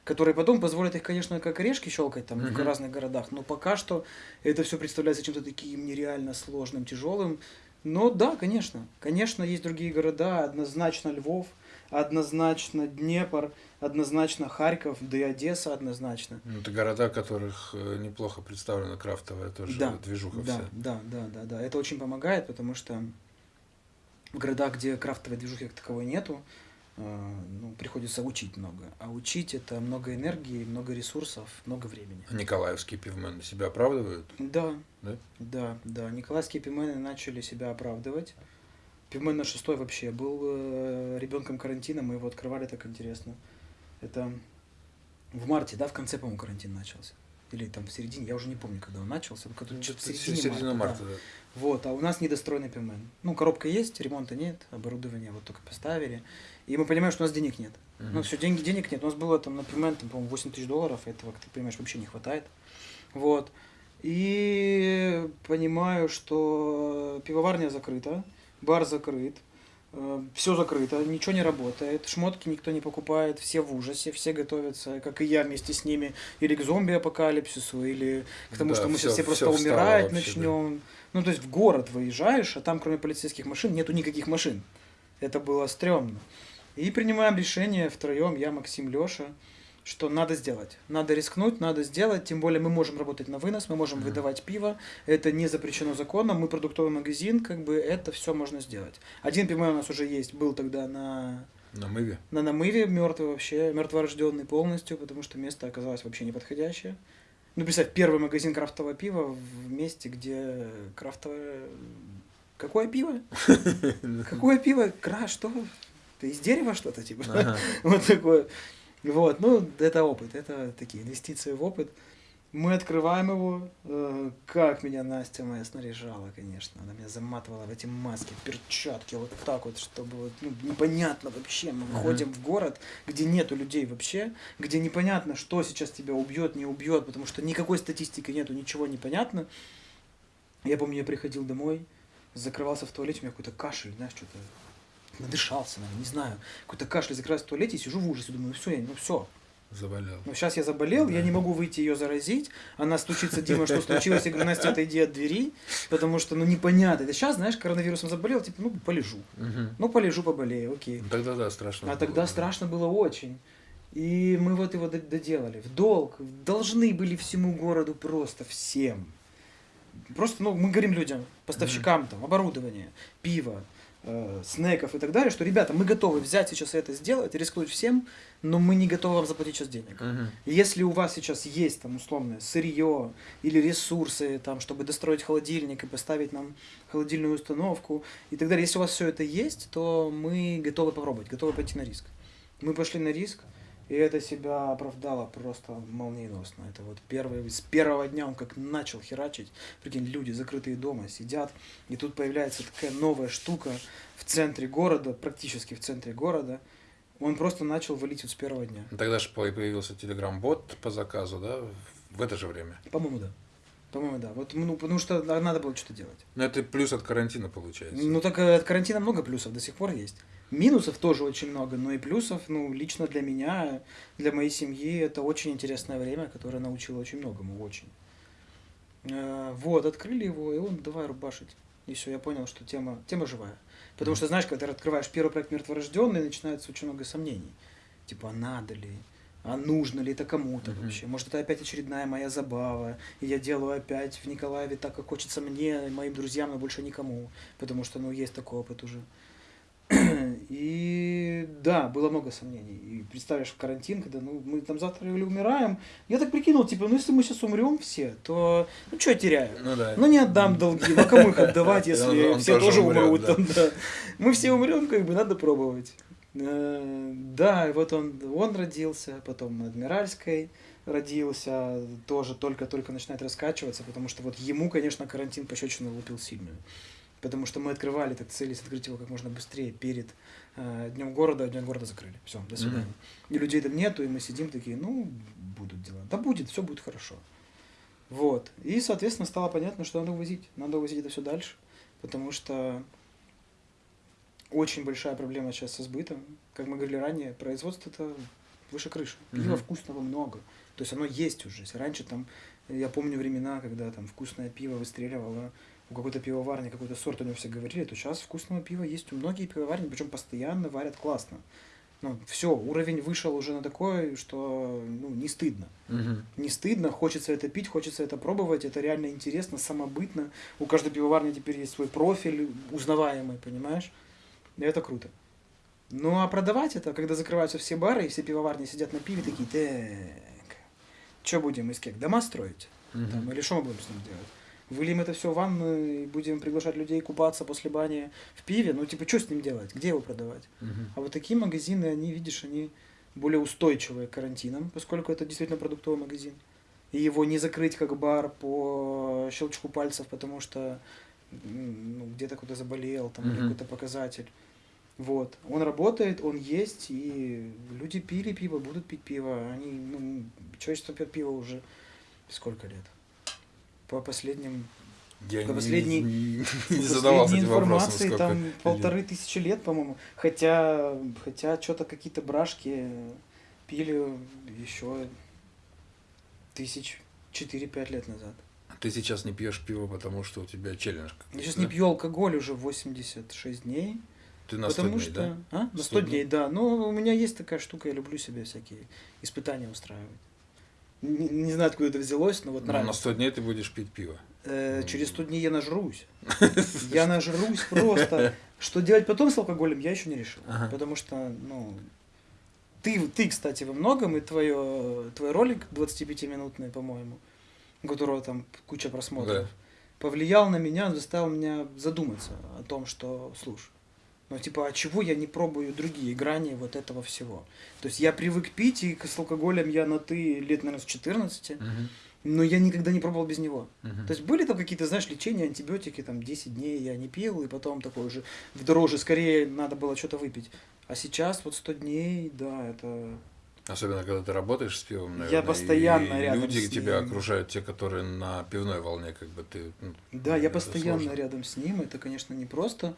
S1: которые потом позволят их, конечно, как орешки щелкать там в
S2: Мгм.
S1: разных городах, но пока что это все представляется чем-то таким нереально сложным, тяжелым. Но да, конечно, конечно, есть другие города, однозначно Львов, однозначно Днепр, однозначно Харьков, да и Одесса однозначно.
S2: Ну, это города, в которых э, неплохо представлена крафтовая тоже
S1: Да,
S2: движуха
S1: Да,
S2: вся.
S1: да, да, да, да. Это очень помогает, потому что в городах, где крафтовой движухи как таковой нету, ну, приходится учить много. А учить это много энергии, много ресурсов, много времени.
S2: А Николаевские пивмены себя оправдывают?
S1: Да,
S2: Да?
S1: да, да. Николаевские пивмены начали себя оправдывать. Пивмен на шестой вообще был э, ребенком карантина, мы его открывали так интересно. Это в марте, да, в конце, по-моему, карантин начался. Или там в середине, я уже не помню, когда он начался.
S2: Ну,
S1: что-то в середине
S2: середина
S1: марта,
S2: марта,
S1: да.
S2: да.
S1: Вот, а у нас недостроенный пивмен. Ну, коробка есть, ремонта нет, оборудование вот только поставили. И мы понимаем, что у нас денег нет.
S2: Мгм.
S1: Ну, все, деньги, денег нет. У нас было там на пивмен, там, по-моему, 8 тысяч долларов, этого, как ты понимаешь, вообще не хватает. Вот. И понимаю, что пивоварня закрыта, бар закрыт, все закрыто, ничего не работает, шмотки никто не покупает, все в ужасе, все готовятся, как и я вместе с ними, или к зомби-апокалипсису, или к тому,
S2: Да,
S1: что мы сейчас
S2: всё-
S1: все просто умирать
S2: вообще, да.
S1: начнем. Ну, то есть в город выезжаешь, а там кроме полицейских машин нету никаких машин. Это было стрёмно. И принимаем решение втроем, я, Максим, Леша, что надо сделать. Надо рискнуть, надо сделать. Тем более мы можем работать на вынос, мы можем
S2: Мгм.
S1: выдавать пиво. Это не запрещено законом. Мы продуктовый магазин, как бы это все можно сделать. Один пивной у нас уже есть, был тогда на,
S2: На мыве.
S1: на намыве, мертвый вообще, мертворожденный полностью, потому что место оказалось вообще неподходящее. Ну, представь, первый магазин крафтового пива в месте, где крафтовое... Какое пиво? Какое пиво? Кра, что? Ты из дерева что-то, типа?
S3: Ага.
S1: Вот такое. Вот, ну, это опыт, это такие инвестиции в опыт. Мы открываем его. э, Как меня Настя моя снаряжала, конечно. Она меня заматывала в эти маски, перчатки, вот так вот, чтобы вот, ну, непонятно вообще. Мы выходим в город, где нету людей вообще, где непонятно, что сейчас тебя убьет, не убьет, потому что никакой статистики нету, ничего не понятно. Я помню, я приходил домой, закрывался в туалете, у меня какой-то кашель, знаешь, что-то надышался, наверное, не знаю. Какой-то кашель, закрываюсь в туалете и сижу в ужасе, думаю, ну все, ну все,
S2: Заболел.
S1: ну, сейчас я заболел, я
S2: Да.
S1: не могу выйти ее заразить. Она стучится, Дима, что случилось? Я говорю, Настя, отойди от двери, потому что, ну, непонятно. Это сейчас, знаешь, коронавирусом заболел, типа, ну, полежу.
S3: Мгм.
S1: Ну, полежу, поболею, окей.
S2: Ну, Тогда да, страшно.
S1: А
S2: было,
S1: тогда
S2: да.
S1: страшно было очень. И мы вот его доделали. В долг. Должны были всему городу просто всем. Просто, ну, мы говорим людям, поставщикам там, оборудование, пиво, э, снеков и так далее, что, ребята, мы готовы взять сейчас это сделать, рискнуть всем, но мы не готовы вам заплатить сейчас денег.
S2: Мгм.
S1: Если у вас сейчас есть там условное сырье или ресурсы, там, чтобы достроить холодильник и поставить нам холодильную установку и так далее, если у вас все это есть, то мы готовы попробовать, готовы пойти на риск. Мы пошли на риск, и это себя оправдало просто молниеносно. Это вот первый, с первого дня он как начал херачить. Прикинь, люди закрытые дома сидят, и тут появляется такая новая штука в центре города, практически в центре города. Он просто начал валить вот с первого дня.
S2: Ну, Тогда же появился телеграм-бот по заказу, да, в это же время.
S1: По-моему, да. По-моему, да. Вот, ну, потому что на- надо было что-то делать.
S2: Но это плюс от карантина получается.
S1: Ну, так э, от карантина много плюсов до сих пор есть. Минусов тоже очень много, но и плюсов, ну, лично для меня, для моей семьи, это очень интересное время, которое научило очень многому, очень. Э, Вот, открыли его, и он давай рубашить. И все, я понял, что тема, тема живая. Потому что, знаешь, когда ты открываешь первый проект «Мертворожденный», начинается очень много сомнений. Типа, а надо ли? А нужно ли это кому-то
S2: Мгм.
S1: вообще? Может, это опять очередная моя забава, и я делаю опять в Николаеве так, как хочется мне, моим друзьям, но больше никому. Потому что, ну, есть такой опыт уже. И да, было много сомнений. И представляешь, в карантин, когда ну, мы там завтра или умираем, я так прикинул, типа, ну если мы сейчас умрем все, то ну что я теряю?
S2: Ну да.
S1: Ну не отдам долги, ну кому их отдавать, если
S2: Он- он
S1: все
S2: тоже
S1: тоже
S2: умрет,
S1: умрут?
S2: да.
S1: там, да. Мы все умрем, как бы надо пробовать. Э, Да, и вот он, он родился, потом на Адмиральской родился, тоже только-только начинает раскачиваться, потому что вот ему, конечно, карантин пощечину лупил сильную. Потому что мы открывали, так целились открыть его как можно быстрее перед э, Днем города, а Днем города закрыли. Все, до свидания.
S2: Мгм.
S1: И людей там нету, и мы сидим такие, ну, будут дела. Да будет, все будет хорошо. Вот. И, соответственно, стало понятно, что надо увозить. Надо увозить это все дальше, потому что очень большая проблема сейчас со сбытом. Как мы говорили ранее, производство это выше крыши. Пива
S2: Мгм.
S1: вкусного много. То есть оно есть уже. Если раньше там, я помню времена, когда там вкусное пиво выстреливало, у какой-то пивоварни какой-то сорт у него все говорили, то сейчас вкусного пива есть у многих пивоварни, причем постоянно варят классно. Ну, все, уровень вышел уже на такой, что ну, не стыдно
S2: Мгм.
S1: не стыдно, хочется это пить, хочется это пробовать, это реально интересно, самобытно. У каждой пивоварни теперь есть свой профиль узнаваемый, понимаешь? И это круто. Ну а продавать это, когда закрываются все бары, и все пивоварни сидят на пиве, такие, так, что будем из кек, дома строить?
S2: Мгм.
S1: Там, или что мы будем с ним делать? Выльем это все в ванну и будем приглашать людей купаться после бани в пиве? Ну, типа, что с ним делать? Где его продавать?
S2: Мгм.
S1: А вот такие магазины, они, видишь, они более устойчивые к карантинам, поскольку это действительно продуктовый магазин. И его не закрыть как бар по щелчку пальцев, потому что ну, где-то кто-то заболел, там
S2: Мгм.
S1: какой-то показатель. Вот. Он работает, он есть, и люди пили пиво, будут пить пиво. Они, ну, человечество пьет пиво уже сколько лет? По последним
S2: Я
S1: По
S2: не-
S1: последней-
S2: не, не задавался
S1: последней
S2: вопросом,
S1: информации там
S2: лет.
S1: полторы тысячи лет, по-моему. Хотя, хотя что-то какие-то брашки пили еще тысяч четыре-пять лет назад.
S2: Ты сейчас не пьешь пиво, потому что у тебя челлендж.
S1: Я сейчас
S2: да?
S1: не пью алкоголь уже 86 дней.
S2: Ты на 100
S1: потому
S2: дней,
S1: что...
S2: да?
S1: А? На
S2: 100
S1: 100
S2: дней?
S1: дней, да. Но у меня есть такая штука, я люблю себе всякие испытания устраивать. Не, не знаю, откуда это взялось, но вот
S2: Ну, на
S1: нравится.
S2: 100 дней ты будешь пить пиво.
S1: Э, через 100 дней я нажрусь. Я нажрусь просто. Что делать потом с алкоголем, я еще не решил.
S2: Ага.
S1: Потому что, ну, ты, ты, кстати, во многом, и твое, твой ролик 25-минутный, по-моему, у которого там куча просмотров,
S2: Да.
S1: повлиял на меня, заставил меня задуматься о том, что, слушай, ну, типа, а чего я не пробую другие грани вот этого всего? То есть я привык пить, и с алкоголем я на ты лет, наверное, с 14,
S2: Мгм.
S1: но я никогда не пробовал без него.
S2: Мгм.
S1: То есть были там какие-то, знаешь, лечения, антибиотики, там 10 дней я не пил, и потом такой уже в дороже, скорее надо было что-то выпить. А сейчас вот 100 дней, да, это...
S2: Особенно, когда ты работаешь с пивом,
S1: Я
S2: наверное.
S1: постоянно
S2: и
S1: рядом
S2: люди
S1: с
S2: тебя
S1: ним.
S2: окружают, те, которые на пивной волне, как бы ты... ну,
S1: Да, я постоянно
S2: сложно.
S1: рядом с ним, это, конечно, непросто. Э,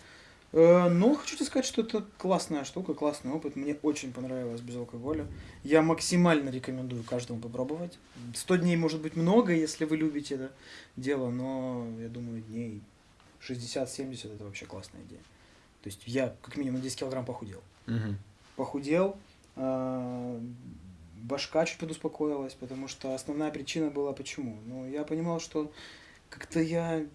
S1: Но хочу тебе сказать, что это классная штука, классный опыт. Мне очень понравилось без алкоголя. Я максимально рекомендую каждому попробовать. 100 дней может быть много, если вы любите это дело, но я думаю, дней 60-70 это вообще классная идея. То есть я как минимум на 10 килограмм похудел.
S2: Мгм.
S1: Похудел, а, башка чуть подуспокоилась, потому что основная причина была почему. Ну, я понимал, что как-то я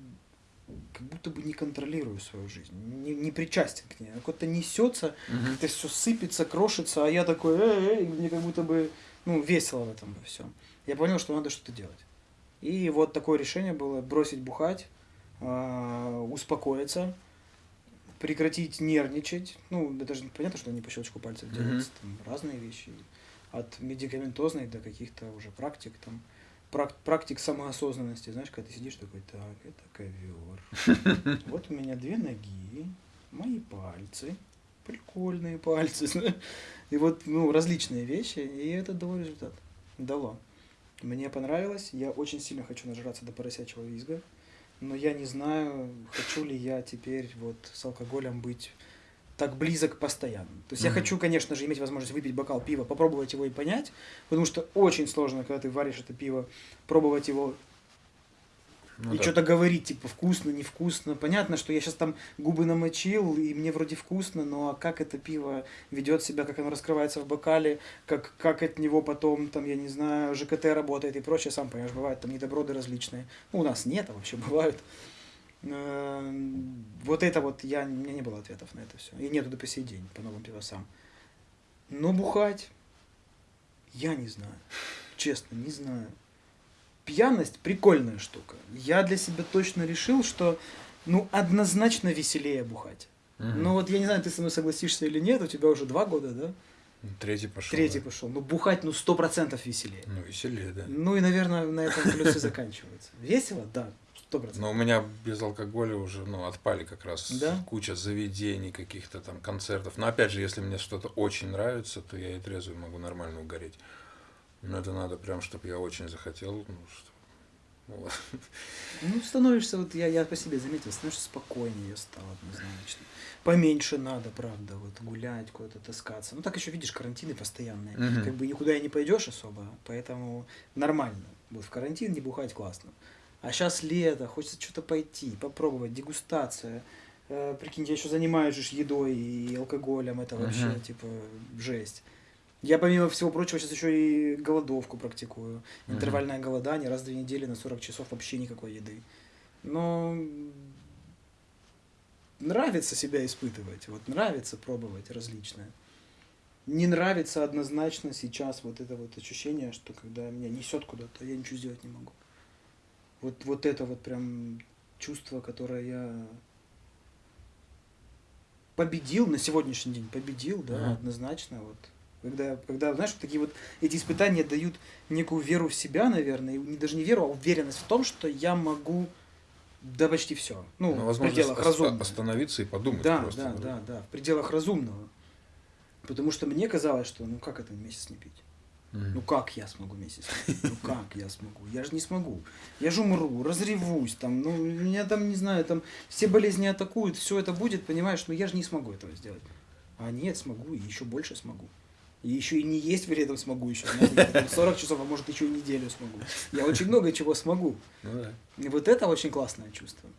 S1: как будто бы не контролирую свою жизнь, не, не причастен к ней. Как-то несется,
S2: Мгм.
S1: как-то все сыпется, крошится, а я такой, эй, эй, мне как будто бы, ну, весело в этом во всем. Я понял, что надо что-то делать. И вот такое решение было бросить бухать, а, успокоиться, прекратить нервничать. Ну, это же понятно, что не по щелчку пальцев делается, там разные вещи. От медикаментозной до каких-то уже практик, там, практик самоосознанности. Знаешь, когда ты сидишь такой, так, это ковер. Вот у меня две ноги, мои пальцы, прикольные пальцы. И вот, ну, различные вещи, и это дало результат. Дало. Мне понравилось, я очень сильно хочу нажраться до поросячьего визга, но я не знаю, хочу ли я теперь вот с алкоголем быть так близок постоянно. То есть я
S2: Мгм.
S1: хочу, конечно же, иметь возможность выпить бокал пива, попробовать его и понять, потому что очень сложно, когда ты варишь это пиво, пробовать его
S2: Ну
S1: и
S2: да.
S1: что-то говорить, типа, вкусно, невкусно. Понятно, что я сейчас там губы намочил, и мне вроде вкусно, но как это пиво ведет себя, как оно раскрывается в бокале, как, как от него потом, там, я не знаю, ЖКТ работает и прочее, сам понимаешь, бывают там недоброды различные. Ну, у нас нет, а вообще бывают. Эм, Вот это вот, я, у меня не было ответов на это все. И нету до по сей день по новым пивосам. Но бухать, я не знаю. Честно, не знаю. Пьяность прикольная штука. Я для себя точно решил, что ну однозначно веселее бухать.
S2: Мгм.
S1: Ну вот я не знаю, ты со мной согласишься или нет, у тебя уже два года, да?
S2: Третий пошел.
S1: Третий
S2: да.
S1: пошел. Ну бухать ну сто процентов веселее.
S2: Ну, веселее, да.
S1: Ну и, наверное, на этом плюсы заканчиваются. Весело? Да, сто процентов.
S2: Но у меня без алкоголя уже, ну, отпали как раз
S1: Да?
S2: куча заведений, каких-то там концертов. Но опять же, если мне что-то очень нравится, то я и трезвый могу нормально угореть. Но это надо прям, чтобы я очень захотел, ну, что... вот.
S1: Ну, становишься, вот я, я по себе заметил, становишься спокойнее стал однозначно. Поменьше надо, правда, вот гулять, куда-то таскаться. Ну, так еще, видишь, карантины постоянные.
S2: Мгм.
S1: Как бы никуда и не пойдешь особо, поэтому нормально. Вот в карантин не бухать классно. А сейчас лето, хочется что-то пойти, попробовать, дегустация. Э, прикинь, я еще занимаюсь же едой и алкоголем, это вообще,
S2: Мгм.
S1: типа, жесть. Я, помимо всего прочего, сейчас еще и голодовку практикую. Интервальное голодание раз в две недели на 40 часов вообще никакой еды. Но нравится себя испытывать, вот нравится пробовать различное. Не нравится однозначно сейчас вот это вот ощущение, что когда меня несет куда-то, я ничего сделать не могу. Вот, вот это вот прям чувство, которое я победил на сегодняшний день, победил, да,
S2: Ага.
S1: однозначно. Вот. Когда, когда, знаешь, такие вот эти испытания дают некую веру в себя, наверное, и не даже не веру, а уверенность в том, что я могу да почти все. Ну,
S2: Ну,
S1: в пределах разумного.
S2: остановиться и подумать
S1: Да,
S2: просто.
S1: да, да, да, в пределах разумного. Потому что мне казалось, что ну как это месяц не пить? Ну как я смогу месяц? Ну как я смогу? Я же не смогу. Я же умру, разревусь, там, ну, меня там, не знаю, там все болезни атакуют, все это будет, понимаешь, но я же не смогу этого сделать. А нет, смогу, и еще больше смогу. И еще и не есть при этом смогу еще. знаете, там 40 часов, а может еще и неделю смогу. Я очень много чего смогу.
S2: Ну да.
S1: И вот это очень классное чувство.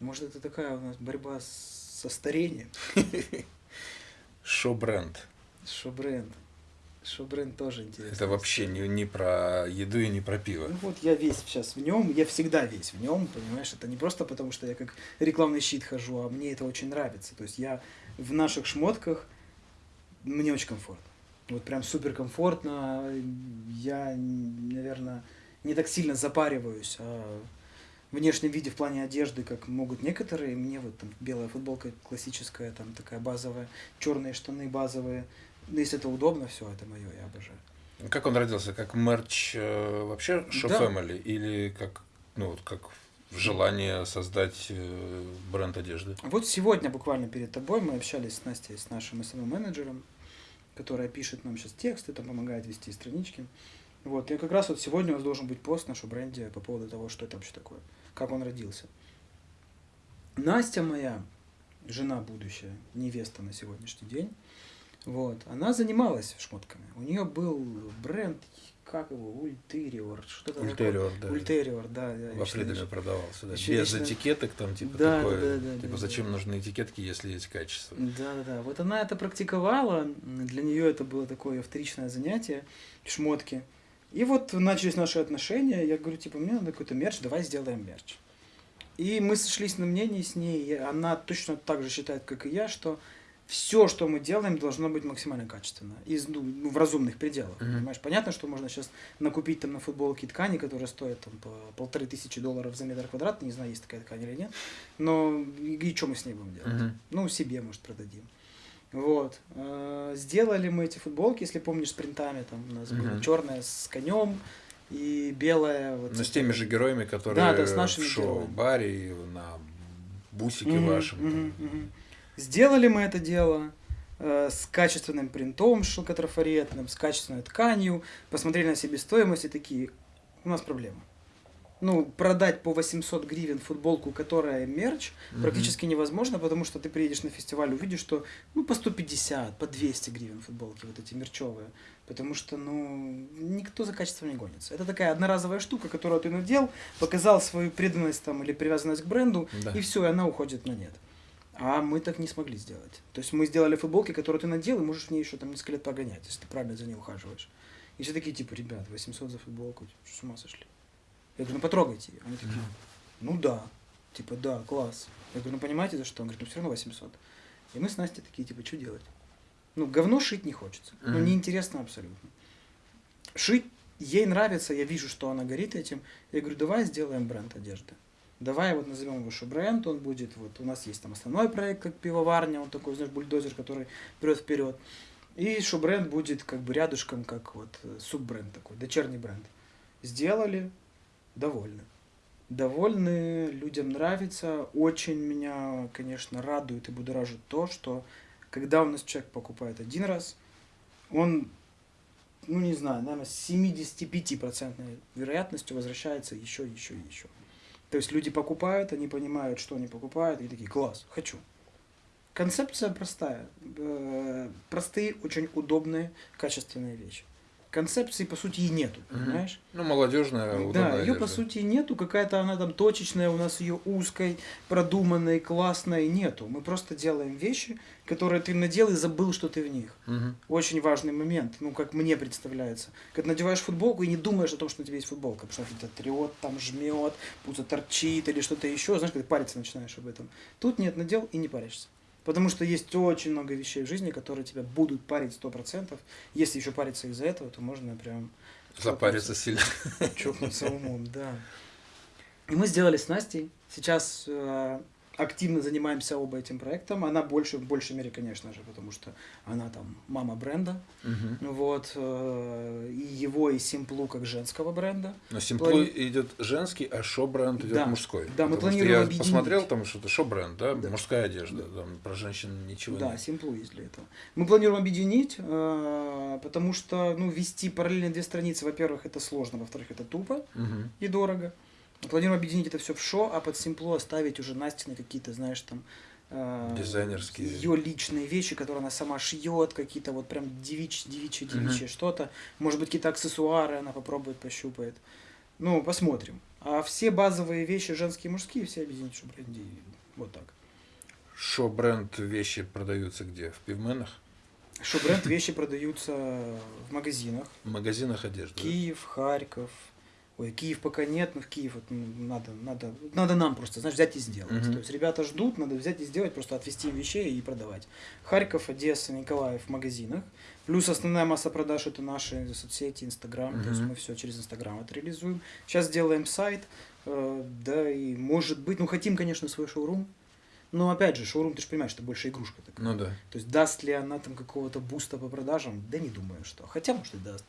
S1: Может, это такая у нас борьба со старением.
S2: Шо-бренд.
S1: Шо-бренд. Шо-бренд тоже интересно.
S2: Это вообще не, не про еду и не про пиво.
S1: Ну вот я весь сейчас в нем, я всегда весь в нем, понимаешь, это не просто потому, что я как рекламный щит хожу, а мне это очень нравится. То есть я в наших шмотках, мне очень комфортно. Вот прям супер комфортно. Я, наверное, не так сильно запариваюсь о внешнем виде в плане одежды, как могут некоторые. Мне вот там белая футболка классическая, там такая базовая, черные штаны базовые. Ну, Если это удобно, все, это мое, я обожаю.
S2: Как он родился? Как мерч э, вообще Show
S1: Да.
S2: Family? Или как, ну, вот как желание создать э, бренд одежды?
S1: Вот сегодня буквально перед тобой мы общались с Настей, с нашим SMM-менеджером, которая пишет нам сейчас тексты, там помогает вести странички. Вот, и как раз вот сегодня у нас должен быть пост в нашем бренде по поводу того, что это вообще такое, как он родился. Настя моя, жена будущая, невеста на сегодняшний день, вот, она занималась шмотками. У нее был бренд, как его, Ультериор, что-то такое.
S2: Ультериор, да.
S1: Ультериор, да. я
S2: Во Фридоме продавался, да.
S1: Ещё
S2: Без
S1: лично-
S2: этикеток там, типа,
S1: Да,
S2: такое.
S1: да, да,
S2: типа,
S1: да,
S2: зачем
S1: да.
S2: нужны этикетки, если есть качество?
S1: Да, да, да. Вот она это практиковала. Для нее это было такое вторичное занятие, шмотки. И вот начались наши отношения. Я говорю, типа, мне надо какой-то мерч, давай сделаем мерч. И мы сошлись на мнении с ней, она точно так же считает, как и я, что все, что мы делаем, должно быть максимально качественно, из, ну, ну, в разумных пределах.
S2: Мгм.
S1: Понимаешь, понятно, что можно сейчас накупить там на футболке ткани, которые стоят там по полторы тысячи долларов за метр квадратный, не знаю, есть такая ткань или нет, но и, и что мы с ней будем делать?
S2: Мгм.
S1: Ну, себе, может, продадим. Вот. Э, Сделали мы эти футболки, если помнишь, с принтами, там у нас была
S2: Мгм.
S1: черная с конем и белая. Вот
S2: Ну, с теми же героями, которые
S1: Да, да, с нашими
S2: в шоу-баре на бусике
S1: Мгм,
S2: вашем.
S1: мгм, мгм. Сделали мы это дело э, с качественным принтом шелкотрафаретным, с качественной тканью, посмотрели на себестоимость и такие, у нас проблема. Ну, продать по 800 гривен футболку, которая мерч,
S2: Мгм.
S1: практически невозможно, потому что ты приедешь на фестиваль, увидишь, что ну по 150, по 200 гривен футболки вот эти мерчевые, потому что ну никто за качеством не гонится. Это такая одноразовая штука, которую ты надел, показал свою преданность там или привязанность к бренду,
S2: Да.
S1: и все, и она уходит на нет. А мы так не смогли сделать. То есть мы сделали футболки, которые ты надел, и можешь в ней еще там несколько лет погонять, если ты правильно за ней ухаживаешь. И все такие, типа, ребят, 800 за футболку, что, с ума сошли? Я говорю, ну потрогайте ее. Они такие, ну да. Типа, да, класс. Я говорю, ну понимаете за что? Он говорит, ну все равно 800. И мы с Настей такие, типа, что делать? Ну, говно шить не хочется. Ну,
S2: Мгм.
S1: неинтересно абсолютно. Шить ей нравится, я вижу, что она горит этим. Я говорю, давай сделаем бренд одежды. Давай вот назовем его бренд, он будет, вот у нас есть там основной проект, как пивоварня, он такой, знаешь, бульдозер, который прет вперед. И бренд будет как бы рядышком, как вот э, суббренд такой, дочерний бренд. Сделали, довольны. Довольны, людям нравится. Очень меня, конечно, радует и будоражит то, что когда у нас человек покупает один раз, он, ну не знаю, наверное, с 75% вероятностью возвращается еще, еще еще. То есть люди покупают, они понимают, что они покупают, и такие, класс, хочу. Концепция простая. Э, Простые, очень удобные, качественные вещи. Концепции, по сути, и нету,
S2: Мгм.
S1: понимаешь?
S2: Ну, молодежная,
S1: Да, ее по сути нету, какая-то она там точечная, у нас ее узкой, продуманной, классной нету. Мы просто делаем вещи, которые ты надел и забыл, что ты в них.
S2: Мгм.
S1: Очень важный момент, ну, как мне представляется. Когда надеваешь футболку и не думаешь о том, что на тебе есть футболка, потому что это трет, там жмет, пузо торчит или что-то еще, знаешь, когда париться начинаешь об этом. Тут нет, надел и не паришься. Потому что есть очень много вещей в жизни, которые тебя будут парить сто процентов. Если еще париться из-за этого, то можно прям
S2: Запариться сильно.
S1: чокнуться умом, да. И мы сделали с Настей. Сейчас э, активно занимаемся оба этим проектом. Она больше, в большей мере, конечно же, потому что она там мама бренда.
S2: Мгм.
S1: Вот. э, и его, и Симплу как женского бренда.
S2: Но Симплу
S1: Плани-
S2: идет женский, а шо-бренд идет
S1: Да.
S2: мужской.
S1: Да, мы планируем
S2: Я
S1: объединить.
S2: посмотрел там что-то шо-бренд, да?
S1: Да.
S2: Мужская одежда. Там про женщин ничего
S1: да,
S2: нет.
S1: Симплу есть для этого. Мы планируем объединить, э, потому что, ну, вести параллельно две страницы, во-первых, это сложно, во-вторых, это тупо.
S2: Мгм.
S1: и дорого. Планируем объединить это все в шо, а под Симпло оставить уже Настины какие-то, знаешь, там... э,
S2: Дизайнерские.
S1: Ее личные вещи, которые она сама шьет, какие-то вот прям девич, девичье,
S2: Мгм.
S1: девичье что-то. Может быть, какие-то аксессуары она попробует, пощупает. Ну, посмотрим. А все базовые вещи, женские и мужские, все объединить в шо-бренде. Вот так.
S2: Шо-бренд вещи продаются где? В пивменах?
S1: Шо-бренд вещи продаются в магазинах.
S2: В магазинах одежды?
S1: Киев, Харьков. Ой, Киев пока нет, но в Киев вот, ну, надо, надо, надо нам просто, знаешь, взять и сделать.
S2: Мгм.
S1: То есть ребята ждут, надо взять и сделать, просто отвезти им вещей и продавать. Харьков, Одесса, Николаев в магазинах. Плюс основная масса продаж это наши соцсети, Инстаграм. То есть мы все через Инстаграм это реализуем. Сейчас делаем сайт, э, да, и может быть, ну хотим, конечно, свой шоурум. Но опять же, шоурум, ты же понимаешь, это больше игрушка такая.
S2: Ну да.
S1: То есть даст ли она там какого-то буста по продажам? Да не думаю, что. Хотя, может, и даст.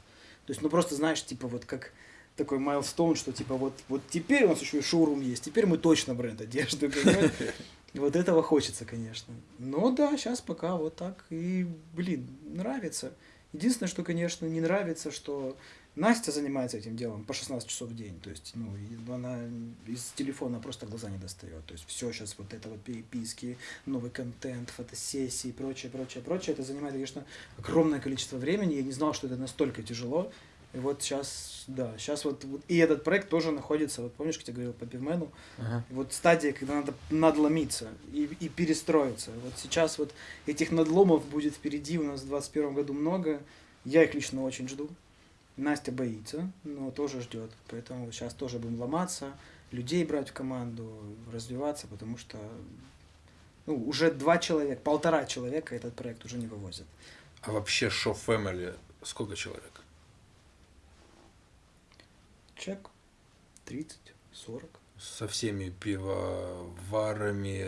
S1: То есть, ну просто знаешь, типа вот как такой milestone, что типа вот, вот теперь у нас еще и шоурум есть, теперь мы точно бренд одежды? Вот этого хочется, конечно. Но да, сейчас пока вот так. И, блин, нравится. Единственное, что, конечно, не нравится, что Настя занимается этим делом по 16 часов в день. То есть, ну, она из телефона просто глаза не достает. То есть, все сейчас вот это вот переписки, новый контент, фотосессии и прочее, прочее, прочее. Это занимает, конечно, огромное количество времени. Я не знал, что это настолько тяжело. И вот сейчас, да, сейчас вот, вот и этот проект тоже находится, вот помнишь, как я говорил по пивмену,
S2: Ага.
S1: и вот стадия, когда надо надломиться и, и перестроиться. Вот сейчас вот этих надломов будет впереди у нас в 2021 году много. Я их лично очень жду. Настя боится, но тоже ждет. Поэтому сейчас тоже будем ломаться, людей брать в команду, развиваться, потому что ну, уже два человека, полтора человека этот проект уже не вывозит.
S2: А вообще Show Family сколько человек?
S1: Чек 30, 40.
S2: Со всеми пивоварами,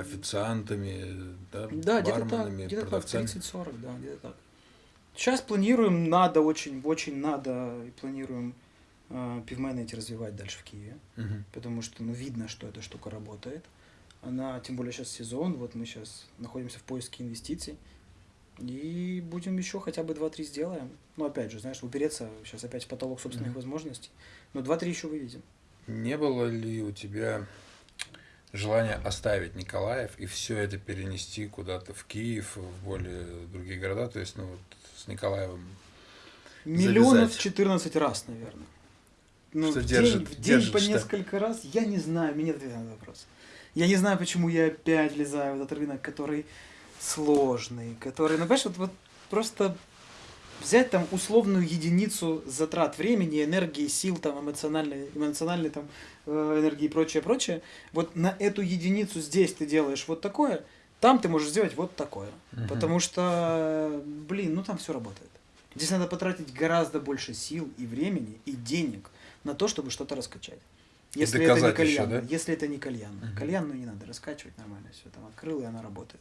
S2: официантами, да,
S1: Да, где-то так,
S2: барменами,
S1: где-то так,
S2: продавцами?
S1: 30-40, да, где-то так. Сейчас планируем, надо очень, очень надо, и планируем э, пивмены эти развивать дальше в Киеве,
S2: Мгм.
S1: потому что, ну, видно, что эта штука работает. Она, тем более сейчас сезон, вот мы сейчас находимся в поиске инвестиций, и будем еще хотя бы 2-3 сделаем. Ну, опять же, знаешь, упереться сейчас опять в потолок собственных
S2: Мгм.
S1: возможностей, но 2-3 еще выведем.
S2: Не было ли у тебя желания оставить Николаев и все это перенести куда-то в Киев, в более другие города? То есть, ну, вот с Николаевым
S1: Миллионов.
S2: 14
S1: раз, наверное. Ну,
S2: Что
S1: в,
S2: держит-
S1: день, в день
S2: держит
S1: по
S2: что?
S1: несколько раз, я не знаю, мне ответ на этот вопрос. Я не знаю, почему я опять влезаю в этот рынок, который сложный, который, ну, понимаешь, вот, вот просто взять там условную единицу затрат времени, энергии, сил, там, эмоциональной, эмоциональной там, э, энергии и прочее, прочее, вот на эту единицу здесь ты делаешь вот такое, там ты можешь сделать вот такое.
S2: Мгм.
S1: Потому что, блин, ну там все работает. Здесь надо потратить гораздо больше сил и времени, и денег на то, чтобы что-то раскачать. Если это не
S2: доказать еще,
S1: кальян,
S2: да?
S1: если это не кальян.
S2: Мгм.
S1: Кальян, ну не надо раскачивать нормально, все там открыл, и она работает.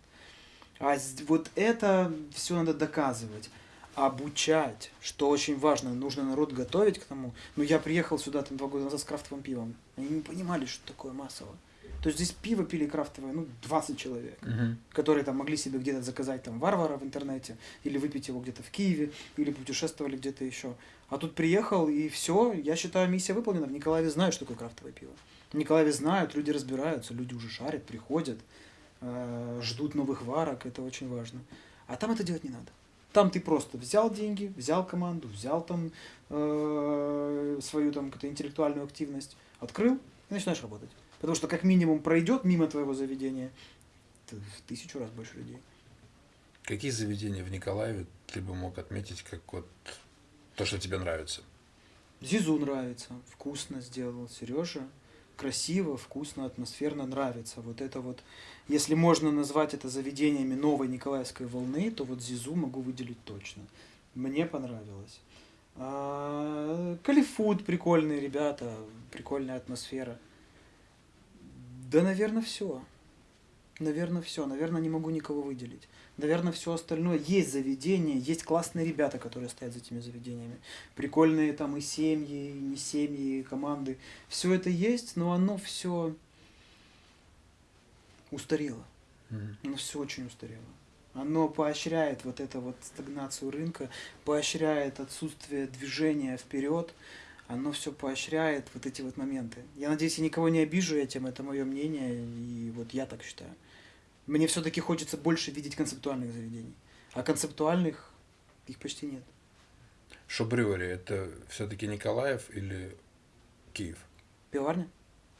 S1: А вот это все надо доказывать, обучать, что очень важно, нужно народ готовить к тому. Ну, я приехал сюда там два года назад с крафтовым пивом. Они не понимали, что такое массово. То есть здесь пиво пили крафтовое, ну, 20 человек
S2: Мгм.
S1: которые там могли себе где-то заказать там варвара в интернете, или выпить его где-то в Киеве, или путешествовали где-то еще. А тут приехал, и все, я считаю, миссия выполнена. В Николаеве знают, что такое крафтовое пиво. В Николаеве знают, люди разбираются, люди уже шарят, приходят, ждут новых варок, это очень важно. А там это делать не надо. Там ты просто взял деньги, взял команду, взял там э, свою там какую-то интеллектуальную активность, открыл и начинаешь работать. Потому что как минимум пройдет мимо твоего заведения в тысячу раз больше людей.
S2: Какие заведения в Николаеве ты бы мог отметить как вот то, что тебе нравится?
S1: Зизу нравится, вкусно сделал Сережа. Красиво, вкусно, атмосферно нравится. Вот это вот, если можно назвать это заведениями новой Николаевской волны, то вот Зизу могу выделить точно. Мне понравилось. А, Калифуд прикольные ребята, прикольная атмосфера. Да, наверное, все. Наверное, все. Наверное, не могу никого выделить. Наверное, все остальное. Есть заведения, есть классные ребята, которые стоят за этими заведениями. Прикольные там и семьи, и не семьи, и команды. Все это есть, но оно все устарело.
S2: Мгм.
S1: Оно все очень устарело. Оно поощряет вот эту вот стагнацию рынка, поощряет отсутствие движения вперед. Оно все поощряет вот эти вот моменты. Я надеюсь, я никого не обижу этим, это мое мнение, и вот я так считаю. Мне все-таки хочется больше видеть концептуальных заведений. А концептуальных их почти нет.
S2: Шобрювери это все-таки Николаев или Киев?
S1: Пивоварня?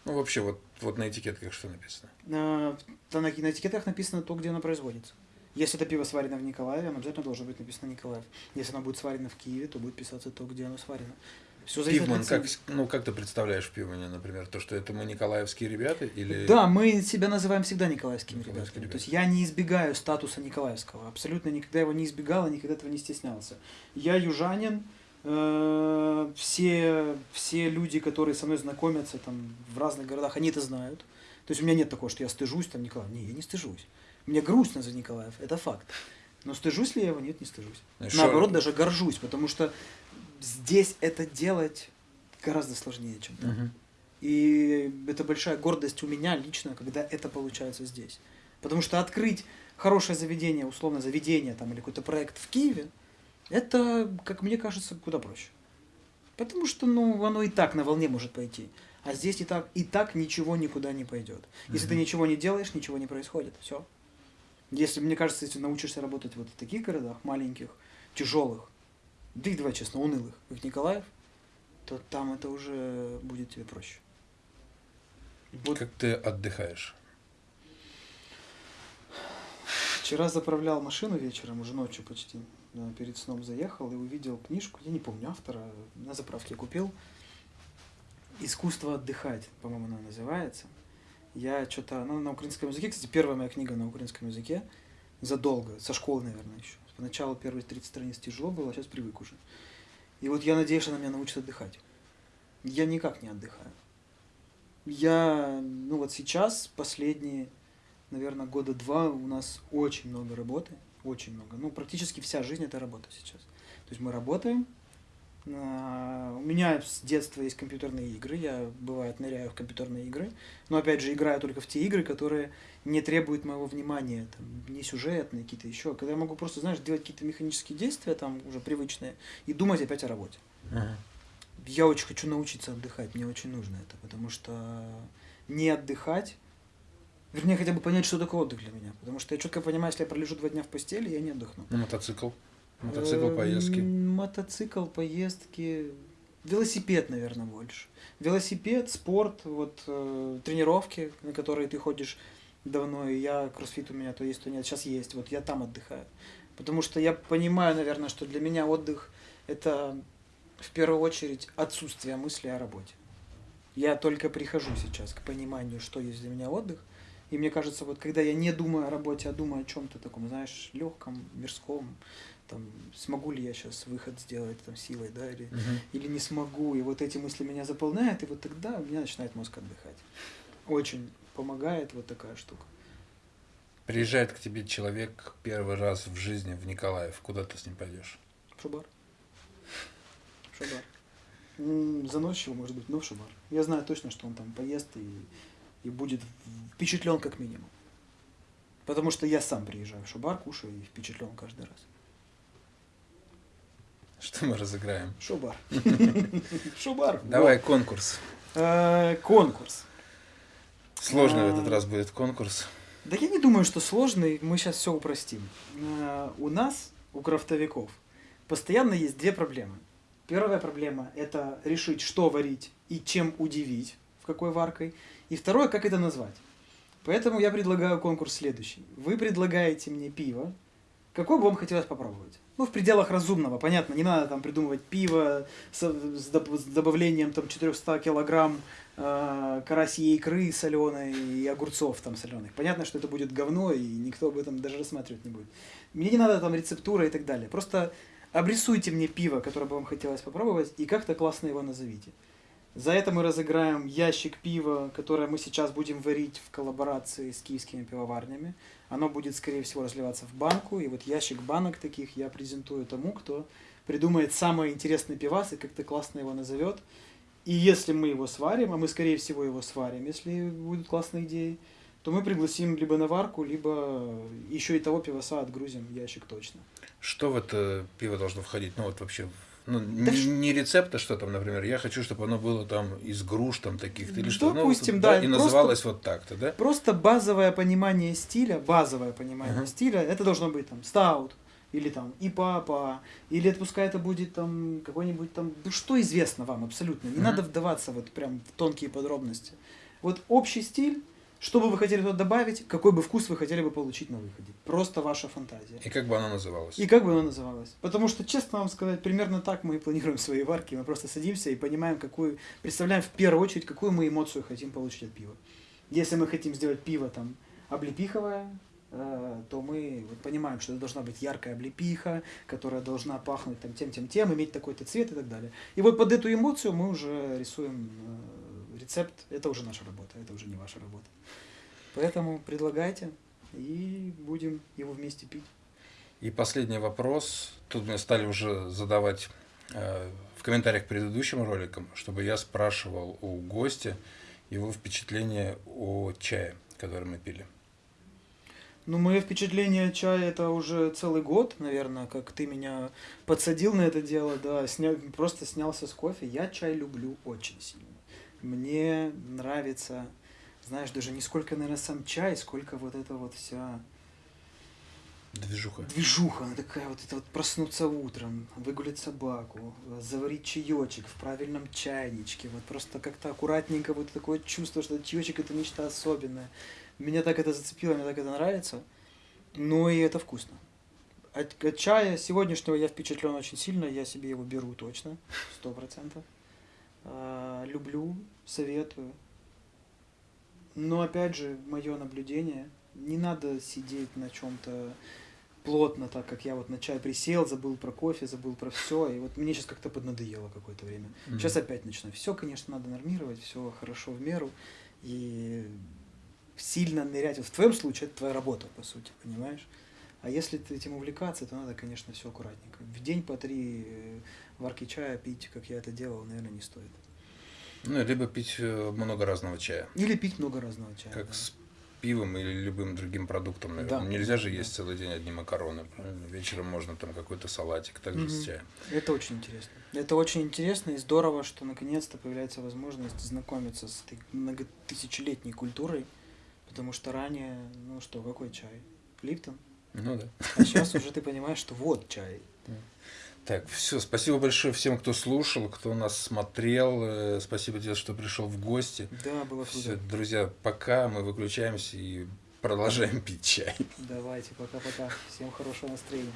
S2: Ну, вообще, вот, вот на этикетках что написано?
S1: На, на, на этикетах написано то, где оно производится. Если это пиво сварено в Николаеве, оно обязательно должно быть написано Николаев. Если оно будет сварено в Киеве, то будет писаться то, где оно сварено. Все зависит
S2: Пивман,
S1: от
S2: как, ну, как ты представляешь в Пивмане, например, то, что это мы николаевские ребята или...
S1: Да, мы себя называем всегда николаевскими
S2: Николаевские
S1: ребятами. То есть
S2: ребята.
S1: я не избегаю статуса николаевского. Абсолютно никогда его не избегал и никогда этого не стеснялся. Я южанин. Э, Все, все люди, которые со мной знакомятся там, в разных городах, они это знают. То есть у меня нет такого, что я стыжусь там Николаев. Не, я не стыжусь. Мне грустно за Николаев, это факт. Но стыжусь ли я его? Нет, не стыжусь.
S2: Знаешь,
S1: Наоборот,
S2: шо-
S1: даже горжусь, потому что здесь это делать гораздо сложнее, чем там.
S2: Мгм.
S1: И это большая гордость у меня лично, когда это получается здесь. Потому что открыть хорошее заведение, условно заведение там, или какой-то проект в Киеве, это, как мне кажется, куда проще. Потому что ну, оно и так на волне может пойти. А здесь и так, и так ничего никуда не пойдет. Если ты
S2: Мгм.
S1: ничего не делаешь, ничего не происходит. Все. Если, мне кажется, если научишься работать вот в таких городах, маленьких, тяжелых, да и давай честно, унылых, как Николаев, то там это уже будет тебе проще. Вот
S2: Как ты отдыхаешь?
S1: вчера заправлял машину вечером, уже ночью почти, перед сном заехал и увидел книжку, я не помню автора, на заправке купил. Искусство отдыхать, по-моему, она называется. Я что-то, ну, на украинском языке, кстати, первая моя книга на украинском языке, задолго, со школы, наверное, еще. Поначалу первые 30 страниц тяжело было, а сейчас привык уже. И вот я надеюсь, она меня научит отдыхать. Я никак не отдыхаю. Я, ну вот сейчас, последние, наверное, года два у нас очень много работы, очень много. Ну, практически вся жизнь это работа сейчас. То есть мы работаем, а, у меня с детства есть компьютерные игры, я бывает ныряю в компьютерные игры, но опять же играю только в те игры, которые не требуют моего внимания, там, не сюжетные какие-то еще, когда я могу просто, знаешь, делать какие-то механические действия там уже привычные и думать опять о работе.
S2: Ага.
S1: Я очень хочу научиться отдыхать, мне очень нужно это, потому что не отдыхать, вернее, хотя бы понять, что такое отдых для меня, потому что я четко понимаю, если я пролежу два дня в постели, я не отдохну.
S2: Ну, мотоцикл. Мотоцикл,
S1: Э,
S2: поездки.
S1: м, Мотоцикл, поездки. Велосипед, наверное, больше. Велосипед, спорт, вот э, тренировки, на которые ты ходишь давно, и я, кроссфит у меня то есть, то нет, сейчас есть, вот я там отдыхаю. Потому что я понимаю, наверное, что для меня отдых – это в первую очередь отсутствие мысли о работе. Я только прихожу сейчас к пониманию, что есть для меня отдых, и мне кажется, вот когда я не думаю о работе, а думаю о чем-то таком, знаешь, легком, мирском, там, смогу ли я сейчас выход сделать там силой, да, или,
S2: Мгм.
S1: или не смогу, и вот эти мысли меня заполняют, и вот тогда у меня начинает мозг отдыхать. Очень помогает вот такая штука.
S2: Приезжает к тебе человек первый раз в жизни в Николаев. Куда ты с ним пойдешь?
S1: В шубар. В шубар. Заносчиво, может быть, но в шубар. Я знаю точно, что он там поест и, и будет впечатлен как минимум. Потому что я сам приезжаю в шубар, кушаю и впечатлен каждый раз.
S2: Что мы разыграем?
S1: Шубар. Шубар.
S2: Давай конкурс.
S1: Вот. Э, Конкурс.
S2: Сложный в
S1: А.
S2: этот раз будет конкурс.
S1: Да я не думаю, что сложный, мы сейчас все упростим. Э, У нас, у крафтовиков, постоянно есть две проблемы. Первая проблема – это решить, что варить и чем удивить, в какой варкой. И второе – как это назвать. Поэтому я предлагаю конкурс следующий. Вы предлагаете мне пиво, какое бы вам хотелось попробовать. Ну, в пределах разумного, понятно, не надо там придумывать пиво с, с доб- с добавлением там 400 килограмм э, карасьей икры соленой и огурцов там соленых. Понятно, что это будет говно, и никто об этом даже рассматривать не будет. Мне не надо там рецептура и так далее. Просто обрисуйте мне пиво, которое бы вам хотелось попробовать, и как-то классно его назовите. За это мы разыграем ящик пива, которое мы сейчас будем варить в коллаборации с киевскими пивоварнями. Оно будет, скорее всего, разливаться в банку. И вот ящик банок таких я презентую тому, кто придумает самый интересный пивас и как-то классно его назовет. И если мы его сварим, а мы, скорее всего, его сварим, если будут классные идеи, то мы пригласим либо на варку, либо еще и того пиваса отгрузим ящик точно.
S2: Что в это пиво должно входить? Ну вот вообще, ну,
S1: Да
S2: не, не рецепт, а что там, например. Я хочу, чтобы оно было там из груш там таких-то или что.
S1: Допустим,
S2: ну,
S1: да,
S2: И
S1: просто-
S2: называлось вот так-то, да?
S1: Просто базовое понимание стиля, базовое понимание
S2: Ага.
S1: стиля, это должно быть там стаут, или там и папа, или это пускай это будет там какой-нибудь там, ну что известно вам абсолютно, не
S2: Мгм.
S1: надо вдаваться вот прям в тонкие подробности. Вот общий стиль, что бы вы хотели туда добавить, какой бы вкус вы хотели бы получить на выходе. Просто ваша фантазия.
S2: И как бы оно называлось?
S1: И как бы оно называлось? Потому что, честно вам сказать, примерно так мы и планируем свои варки. Мы просто садимся и понимаем, какую, представляем в первую очередь, какую мы эмоцию хотим получить от пива. Если мы хотим сделать пиво там облепиховое, э, то мы вот понимаем, что это должна быть яркая облепиха, которая должна пахнуть там тем, тем, тем, иметь такой-то цвет и так далее. И вот под эту эмоцию мы уже рисуем э, рецепт. Это уже наша работа, это уже не ваша работа. Поэтому предлагайте и будем его вместе пить.
S2: И последний вопрос. Тут мне стали уже задавать э, в комментариях к предыдущим роликам, чтобы я спрашивал у гостя его впечатление о чае, который мы пили.
S1: Ну, мое впечатление от чая это уже целый год, наверное, как ты меня подсадил на это дело, да, сня... просто снялся с кофе. Я чай люблю очень сильно. Мне нравится, знаешь, даже не сколько, наверное, сам чай, сколько вот эта вот вся
S2: Движуха.
S1: движуха, она такая вот, это вот проснуться утром, выгулять собаку, заварить чаечек в правильном чайничке, вот просто как-то аккуратненько, вот такое чувство, что чаечек это нечто особенное. Меня так это зацепило, мне так это нравится, ну и это вкусно. От, от чая сегодняшнего я впечатлен очень сильно, я себе его беру точно, сто процентов. А, люблю, советую. Но опять же, мое наблюдение, не надо сидеть на чем-то плотно, так как я вот на чай присел, забыл про кофе, забыл про все, и вот мне сейчас как-то поднадоело какое-то время.
S2: Мгм.
S1: Сейчас опять начну. Все, конечно, надо нормировать, все хорошо в меру, и сильно нырять. Вот в твоем случае это твоя работа, по сути, понимаешь? А если ты этим увлекаться, то надо, конечно, все аккуратненько. В день по три э, варки чая пить, как я это делал, наверное, не стоит.
S2: Ну, либо пить э, много разного чая.
S1: Или пить много разного чая.
S2: Как
S1: да.
S2: с пивом или любым другим продуктом, наверное.
S1: Да.
S2: Нельзя же
S1: Да.
S2: есть целый день одни макароны. правильно? Вечером можно там какой-то салатик, также с
S1: Мгм.
S2: чаем.
S1: Это очень интересно. Это очень интересно и здорово, что наконец-то появляется возможность знакомиться с этой многотысячелетней культурой, потому что ранее, ну что, какой чай? Липтон.
S2: Ну да.
S1: А сейчас уже ты понимаешь, что вот чай.
S2: Так, все, спасибо большое всем, кто слушал, кто нас смотрел. Э, Спасибо тебе, что пришел в гости.
S1: Да, было
S2: Все, друзья, пока мы выключаемся и продолжаем пить чай.
S1: Давайте, пока-пока. Всем хорошего настроения.